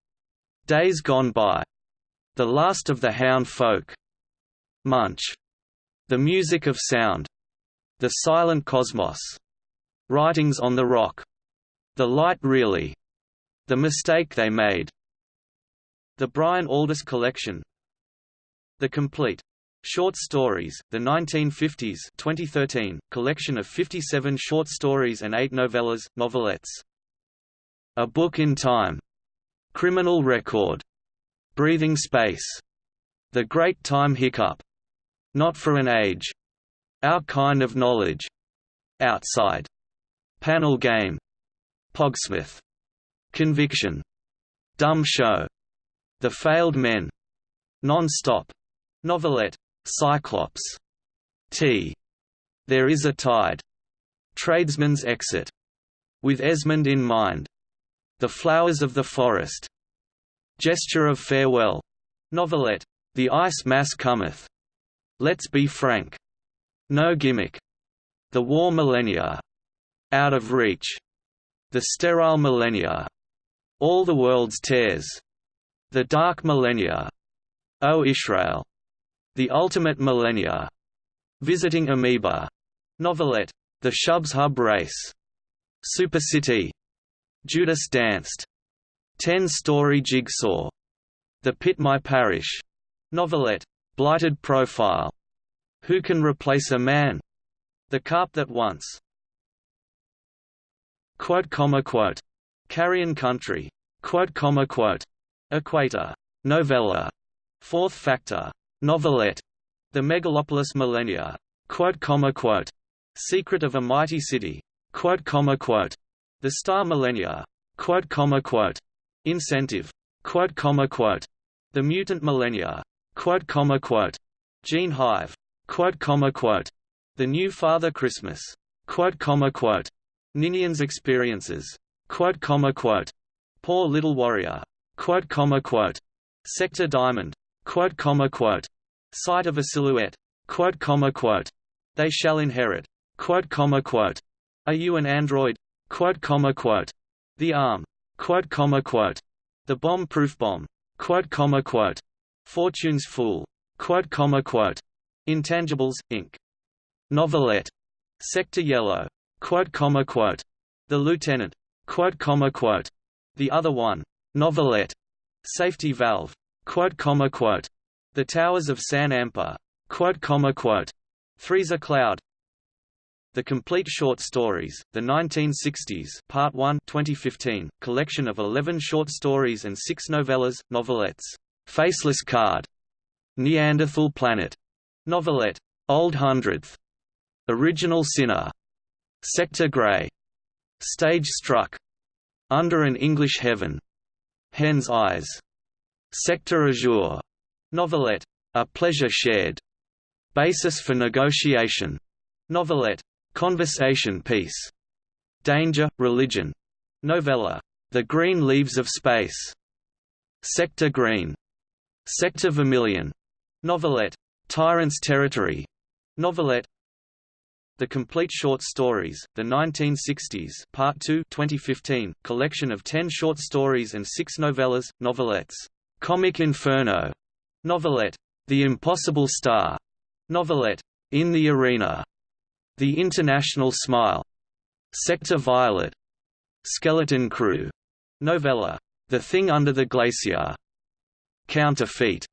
Days Gone By. The Last of the Hound Folk. Munch. The Music of Sound. The Silent Cosmos. Writings on the Rock. The Light Really. The Mistake They Made. The Brian Aldiss Collection. The Complete. Short Stories, the 1950s 2013, collection of 57 short stories and 8 novellas, novelettes. A Book in Time. Criminal record. Breathing space. The Great Time Hiccup. Not for an age. Our kind of knowledge. Outside. Panel game. Pogsmith. Conviction. Dumb show. The Failed Men. Non-stop. Novelette. Cyclops. T. There is a tide. Tradesman's exit. With Esmond in mind. The Flowers of the Forest. Gesture of Farewell. Novelette. The Ice Mass Cometh. Let's Be Frank. No Gimmick. The War Millennia. Out of Reach. The Sterile Millennia. All the World's Tears. The Dark Millennia. O Israel. The Ultimate Millennia. Visiting Amoeba. Novelette. The Shubshub Race. Super City. Judas Danced. Ten-story jigsaw. The Pit My Parish. Novelette. Blighted Profile. Who Can Replace a Man? The Carp That Once. Quote, comma, quote. Carrion Country. Quote, comma, quote. Equator. Novella. Fourth Factor. Novelette. The Megalopolis Millennia. Quote, comma, quote. Secret of a Mighty City. Quote, comma, quote. The Star Millennia. Quote, comma, quote. Incentive. Quote, comma, quote. The Mutant Millennia. Quote, comma, quote. Gene Hive. Quote, comma, quote. The New Father Christmas. Quote, comma, quote. Ninian's experiences. Quote, comma, quote. Poor Little Warrior. Quote, comma, quote. Sector Diamond. Quote, comma, quote. Sight of a Silhouette. Quote, comma, quote. They shall inherit. Quote, comma, quote. Are you an android? Quote, comma, quote. The Arm. Quote, comma, quote. The Bomb-Proof Bomb. Quote, comma, quote. Fortune's Fool. Quote, comma, quote. Intangibles, Inc. Novelette. Sector Yellow. Quote, comma, quote. The Lieutenant. Quote, comma, quote. The Other One. Novelette. Safety Valve. Quote, comma, quote. The Towers of San Ampa. Quote, comma, quote. A Cloud. The Complete Short Stories, The 1960s Part 1 2015, collection of 11 short stories and six novellas, novelettes. Faceless Card. Neanderthal Planet. Novelette. Old Hundredth. Original Sinner. Sector Grey. Stage Struck. Under an English Heaven. Hen's Eyes. Sector Azure. Novelette. A Pleasure Shared. Basis for Negotiation. Novelette. Conversation Piece. Danger, Religion. Novella. The Green Leaves of Space. Sector Green. Sector Vermilion. Novelette. Tyrant's Territory. Novelette. The Complete Short Stories, The 1960s Part 2 2015, collection of 10 short stories and 6 novellas, novelettes. Comic Inferno. Novelette. The Impossible Star. Novelette. In the Arena. The International Smile. Sector Violet. Skeleton Crew. Novella. The Thing Under the Glacier. Counterfeit.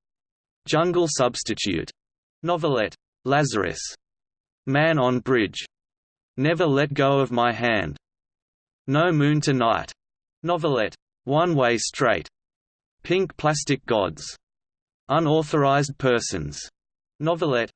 Jungle Substitute. Novelette. Lazarus. Man on Bridge. Never Let Go of My Hand. No Moon Tonight. Novelette. One Way Straight. Pink Plastic Gods. Unauthorized Persons. Novelette.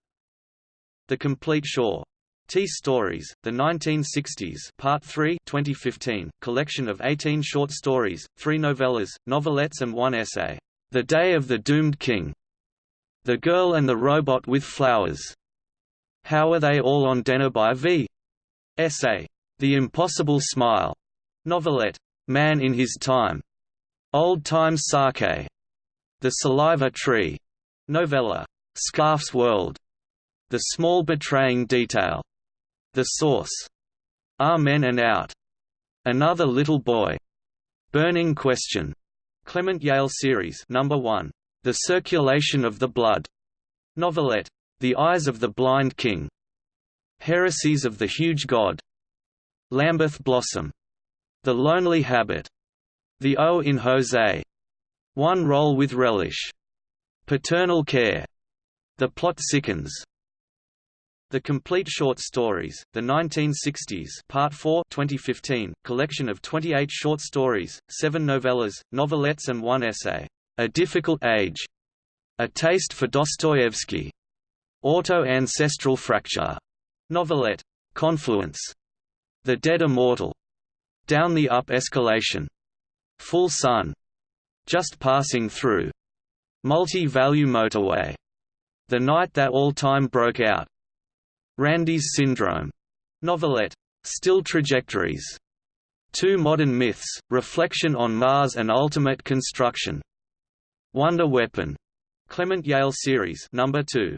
The Complete Shore. T Stories, The 1960s Part 3 2015, collection of 18 short stories, 3 novellas, novelettes and one essay. The Day of the Doomed King. The Girl and the Robot with Flowers. How Are They All on by V? Essay. The Impossible Smile. Novelette. Man in His Time. Old Time Sake. The Saliva Tree. Novella. Scarf's World. The Small Betraying Detail. The Source. Amen and Out. Another Little Boy. Burning Question. Clement Yale Series Number 1. The Circulation of the Blood. Novelette. The Eyes of the Blind King. Heresies of the Huge God. Lambeth Blossom. The Lonely Habit. The O in Jose. One Roll with Relish. Paternal Care. The Plot Sickens. The Complete Short Stories, The 1960s Part 4 2015, collection of 28 short stories, 7 novellas, novelettes and one essay. A Difficult Age. A Taste for Dostoevsky. Auto-Ancestral Fracture. Novelette. Confluence. The Dead Immortal. Down the Up Escalation. Full Sun. Just Passing Through. Multi-Value Motorway. The Night That All Time Broke Out. Randy's Syndrome. Novelette. Still Trajectories. Two Modern Myths, Reflection on Mars and Ultimate Construction. Wonder Weapon. Clement Yale Series number 2.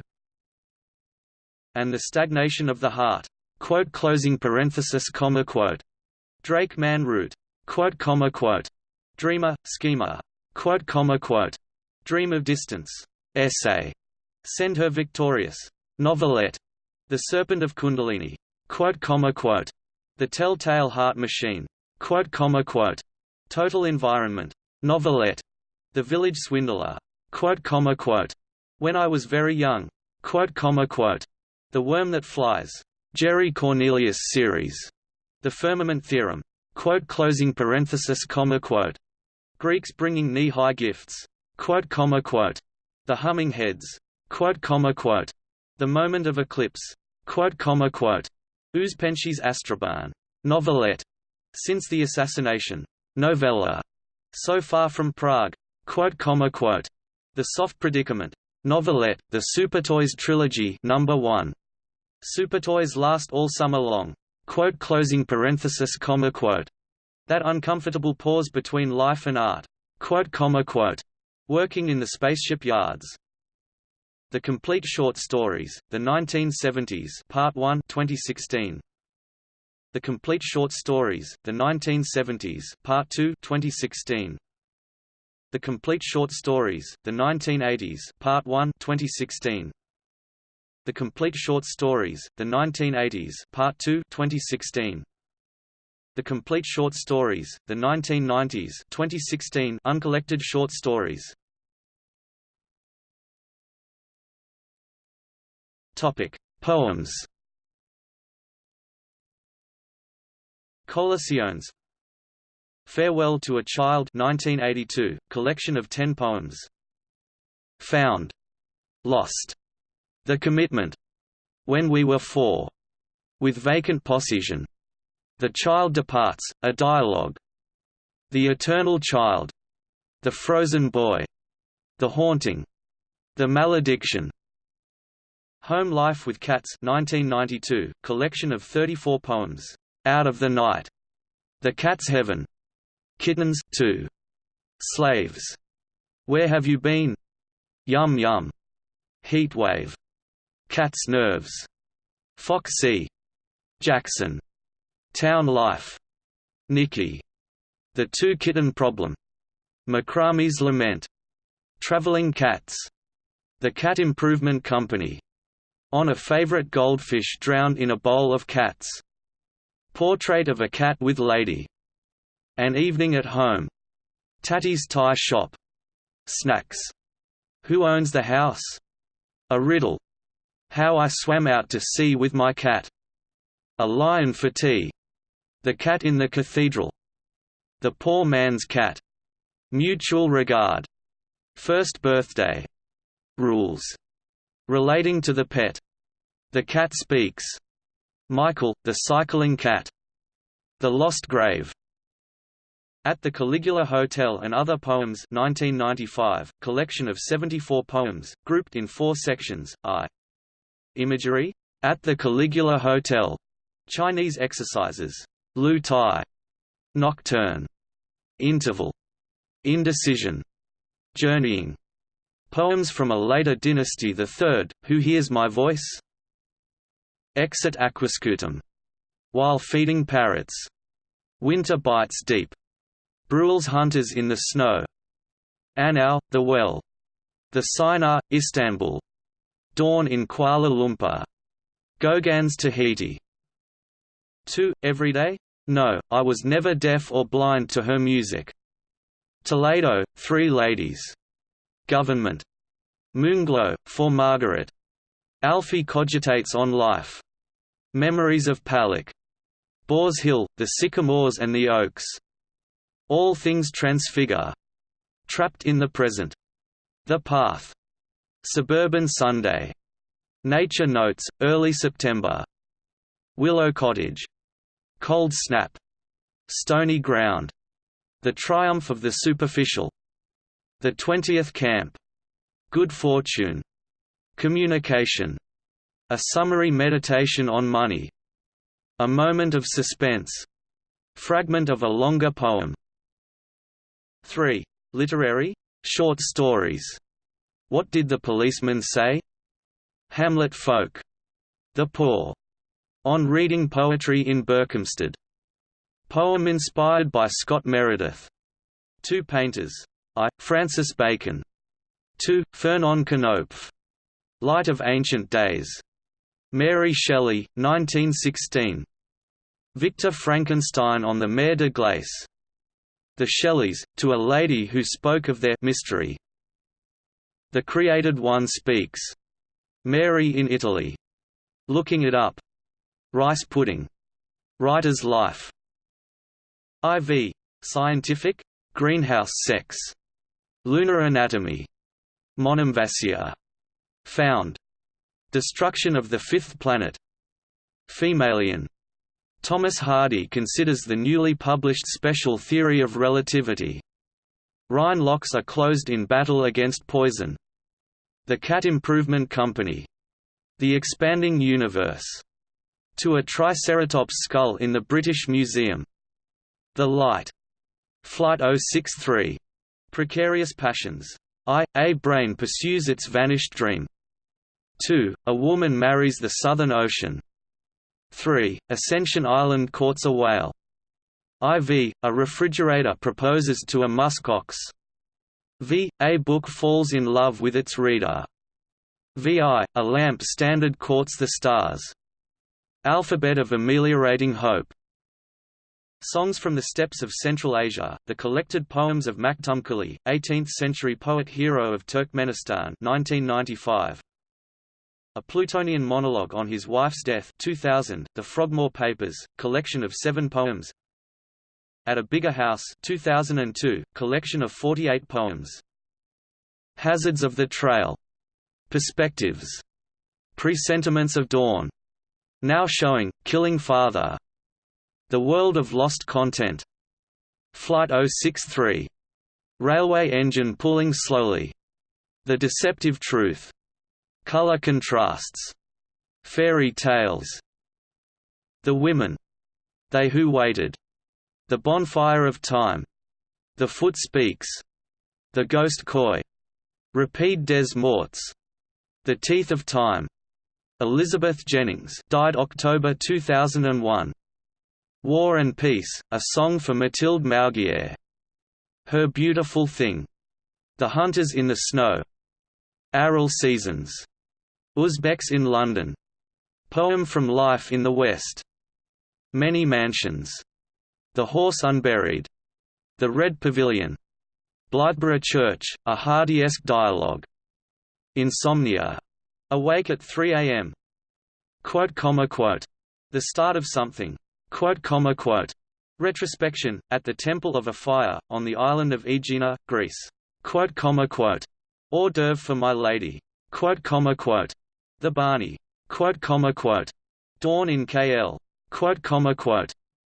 And the Stagnation of the Heart. Quote closing parenthesis comma quote. Drake Man Root. Quote comma quote. Dreamer, Schemer. Quote comma quote. Dream of Distance. Essay. Send Her Victorious. Novelette. The Serpent of Kundalini. The Telltale Heart Machine. Total Environment. Novelette. The Village Swindler. When I was very young. The Worm That Flies. Jerry Cornelius series. The Firmament Theorem. Greeks bringing knee-high gifts. The Humming Heads. The Moment of Eclipse. Quote, comma, quote. Uspensky's Astraban. Novelette. Since the assassination. Novella. So Far from Prague. Quote, comma, quote. The Soft Predicament. Novelette, The Supertoys Trilogy Number 1. Supertoys last all summer long. quote closing parenthesis comma quote that uncomfortable pause between life and art quote comma quote working in the spaceship yards the complete short stories the 1970s part 1 2016 the complete short stories the 1970s part 2 2016 the complete short stories the 1980s part 1 2016 the Complete Short Stories, The 1980s Part 2 2016. The Complete Short Stories, The 1990s 2016 Uncollected Short Stories. Topic: Poems. Colaciones. Farewell to a Child 1982, collection of 10 poems. Found. Lost. The Commitment. When We Were Four. With Vacant Possession. The Child Departs, a dialogue. The Eternal Child. The Frozen Boy. The Haunting. The Malediction. Home Life with Cats 1992, collection of 34 poems. Out of the Night. The Cat's Heaven. Kittens 2. Slaves. Where Have You Been? Yum Yum. Heatwave. Cat's Nerves. Foxy. Jackson. Town Life. Nikki. The Two Kitten Problem. Macrame's Lament. Traveling Cats. The Cat Improvement Company. On a Favorite Goldfish Drowned in a Bowl of Cats. Portrait of a Cat with Lady. An Evening at Home. Tatty's Tie Shop. Snacks. Who owns the house? A riddle. How I Swam Out to Sea with My Cat. A Lion for Tea. The Cat in the Cathedral. The Poor Man's Cat. Mutual Regard. First Birthday. Rules. Relating to the pet. The Cat Speaks. Michael, the Cycling Cat. The Lost Grave. At the Caligula Hotel and Other Poems 1995, collection of 74 poems, grouped in four sections, I. Imagery? At the Caligula Hotel. Chinese exercises. Lu Tai. Nocturne. Interval. Indecision. Journeying. Poems from a later dynasty the third, Who Hears My Voice? Exit Aquascutum. While Feeding Parrots. Winter Bites Deep. Bruegel's Hunters in the Snow. Anau, The Well. The Sinar, Istanbul. Dawn in Kuala Lumpur. Gauguin's Tahiti. 2. Everyday? No, I was never deaf or blind to her music. Toledo, Three Ladies. Government. Moonglow, for Margaret. Alfie cogitates on life. Memories of Palak. Boars Hill, the sycamores and the oaks. All things transfigure. Trapped in the present. The path. Suburban Sunday. Nature Notes, early September. Willow Cottage. Cold Snap. Stony Ground. The Triumph of the Superficial. The Twentieth Camp. Good Fortune. Communication. A summary meditation on money. A moment of suspense. Fragment of a longer poem. 3. Literary? Short stories what did the policeman say? Hamlet Folk. The Poor. On reading poetry in Berkhamsted. Poem inspired by Scott Meredith. Two painters. I. Francis Bacon. 2. Fernand Khnopff. Light of Ancient Days. Mary Shelley, 1916. Victor Frankenstein on the Mer de Glace. The Shelleys, to a lady who spoke of their mystery, the Created One Speaks. Mary in Italy. Looking It Up. Rice Pudding. Writer's Life. IV. Scientific? Greenhouse Sex. Lunar Anatomy. Monemvasia. Found. Destruction of the Fifth Planet. Femalien. Thomas Hardy considers the newly published special theory of relativity. Rhine locks are closed in battle against poison. The Cat Improvement Company. The Expanding Universe. To a Triceratops skull in the British Museum. The Light. Flight 063. Precarious Passions. I. A brain pursues its vanished dream. 2. A woman marries the Southern Ocean. 3. Ascension Island courts a whale. IV. A refrigerator proposes to a muskox. V. A book falls in love with its reader. VI. A lamp standard courts the stars. Alphabet of ameliorating hope. Songs from the Steppes of Central Asia, the collected poems of Maktumkuli, 18th-century poet hero of Turkmenistan 1995. A Plutonian monologue on his wife's death 2000, The Frogmore Papers, collection of seven poems At a Bigger House 2002, collection of 48 poems Hazards of the Trail. Perspectives. Presentiments of Dawn. Now showing, Killing Father. The World of Lost Content. Flight 063. Railway engine pulling slowly. The Deceptive Truth. Color contrasts. Fairy tales. The women. They who waited. The bonfire of time. The foot speaks. The ghost coy. Rapide des morts. The teeth of time. Elizabeth Jennings died October 2001. War and Peace, a song for Mathilde Maugier. Her Beautiful Thing. The Hunters in the Snow. Aral Seasons. Uzbeks in London. Poem from Life in the West. Many Mansions. The Horse Unburied. The Red Pavilion. Blythburgh Church, a Hardy-esque dialogue. Insomnia. Awake at 3 a.m. The start of something. Retrospection, at the Temple of a Fire, on the island of Aegina, Greece. Hors d'oeuvre for my lady. The Barney. Dawn in KL.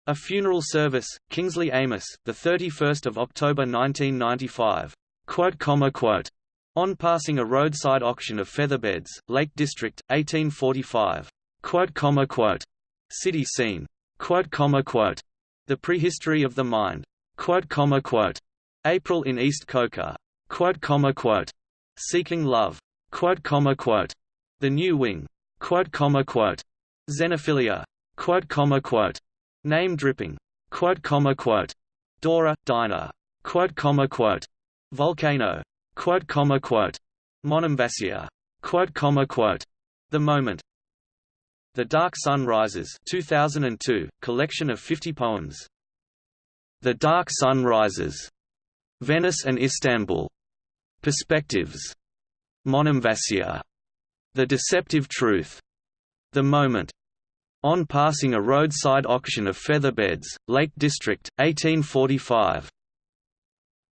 A funeral service, Kingsley Amis, the 31st of October 1995. Quote, comma, quote. On passing a roadside auction of featherbeds, Lake District, 1845. Quote, comma, quote. City scene. The prehistory of the mind. April in East quote. Seeking love. The New Wing. Xenophilia. Name dripping. Dora, Dinah. Volcano. Quote. The Moment. The Dark Sun Rises 2002, collection of 50 poems. The Dark Sun Rises. Venice and Istanbul. Perspectives. Monemvasia. The Deceptive Truth. The Moment. On passing a roadside auction of feather beds, Lake District, 1845.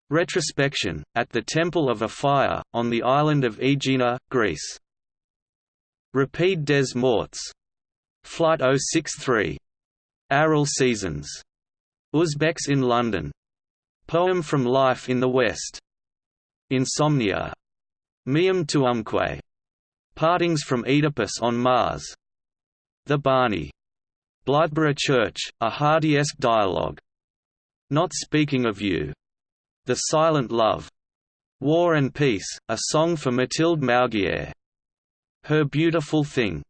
Retrospection, at the Temple of a Fire, on the island of Aegina, Greece. Rapide des Morts. Flight 063. Aral Seasons. Uzbeks in London. Poem from Life in the West. Insomnia. Miam Tuumque. Partings from Oedipus on Mars. The Barney. Blythburgh Church, a Hardy-esque dialogue. Not Speaking of You. The Silent Love. War and Peace, a song for Mathilde Maugier. Her Beautiful Thing.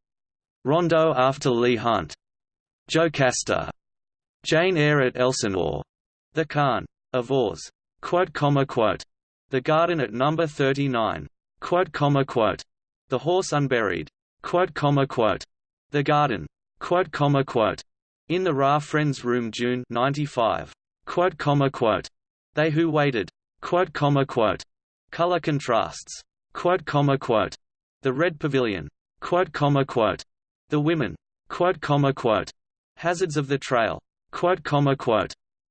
Rondo after Leigh Hunt. Jocasta. Jane Eyre at Elsinore. The Khan. Of Oz. The Garden at Number 39. Quote, comma, quote. The Horse Unburied. The Garden. In the Ra Friends Room June 95. Quote, comma, quote. They Who Waited. Color Contrasts. The Red Pavilion. The Women. Hazards of the Trail.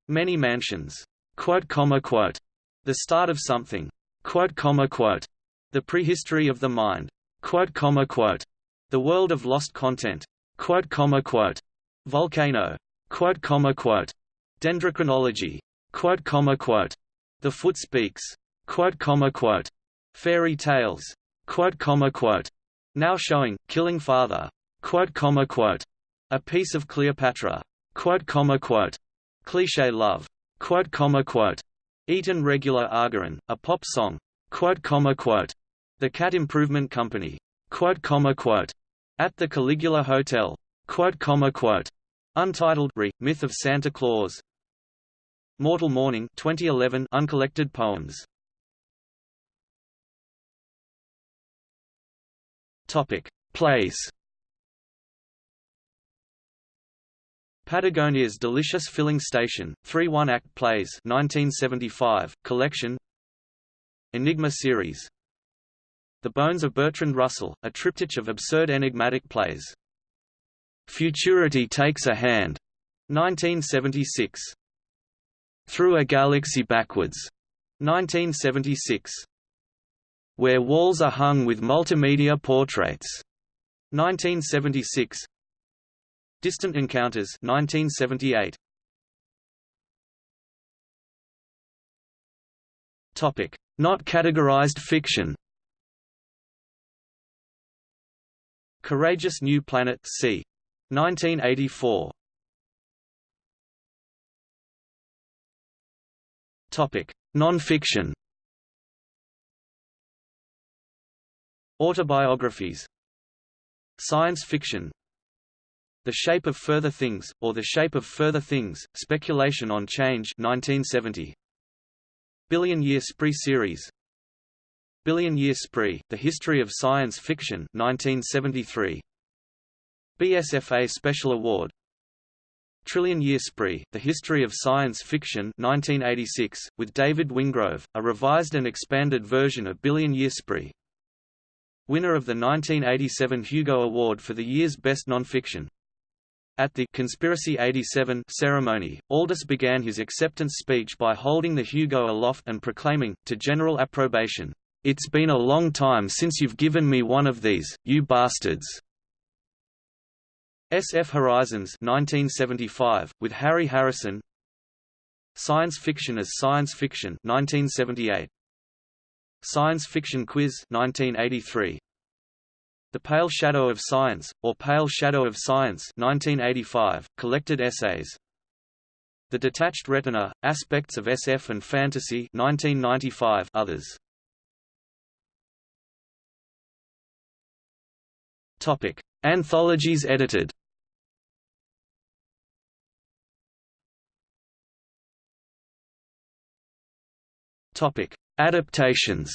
Many Mansions. The Start of Something. The Prehistory of the Mind. The World of Lost Content. Volcano. Dendrochronology. The Foot Speaks. Fairy Tales. Now showing, Killing Father. A piece of Cleopatra. Cliché love. Eaton regular Argarin, a pop song. Quote, comma, quote. The Cat Improvement Company. At the Caligula Hotel. Quote, comma, quote. Untitled Re, Myth of Santa Claus. Mortal Morning 2011 uncollected poems. Topic: Plays. Patagonia's Delicious Filling Station, three one-act plays 1975, collection Enigma series The Bones of Bertrand Russell, a triptych of absurd enigmatic plays. Futurity Takes a Hand, 1976. Through a Galaxy Backwards, 1976. Where Walls Are Hung with Multimedia Portraits, 1976. Distant Encounters 1978. Topic: Not categorized fiction. Courageous New Planet c. 1984. Topic: Non-fiction. Autobiographies. Science fiction the Shape of Further Things, or The Shape of Further Things, Speculation on Change 1970. Billion Year Spree Series Billion Year Spree, The History of Science Fiction 1973. BSFA Special Award Trillion Year Spree, The History of Science Fiction 1986, with David Wingrove, a revised and expanded version of Billion Year Spree. Winner of the 1987 Hugo Award for the year's best nonfiction. At the Conspiracy 87 ceremony, Aldiss began his acceptance speech by holding the Hugo aloft and proclaiming, to general approbation, "'It's been a long time since you've given me one of these, you bastards!' SF Horizons 1975, with Harry Harrison Science Fiction as Science Fiction 1978. Science Fiction Quiz 1983. The Pale Shadow of Science, or Pale Shadow of Science 1985, collected essays. The Detached Retina, Aspects of SF and Fantasy 1995 others. Topic: Anthologies edited. Topic: Adaptations.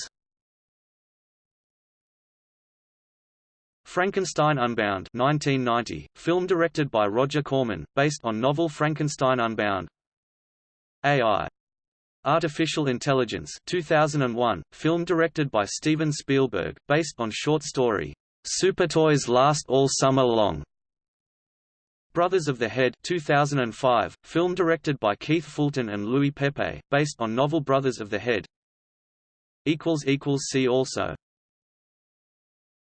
Frankenstein Unbound 1990, film directed by Roger Corman, based on novel Frankenstein Unbound AI. Artificial Intelligence 2001, film directed by Steven Spielberg, based on short story, Supertoys Last All Summer Long. Brothers of the Head 2005, film directed by Keith Fulton and Louis Pepe, based on novel Brothers of the Head See also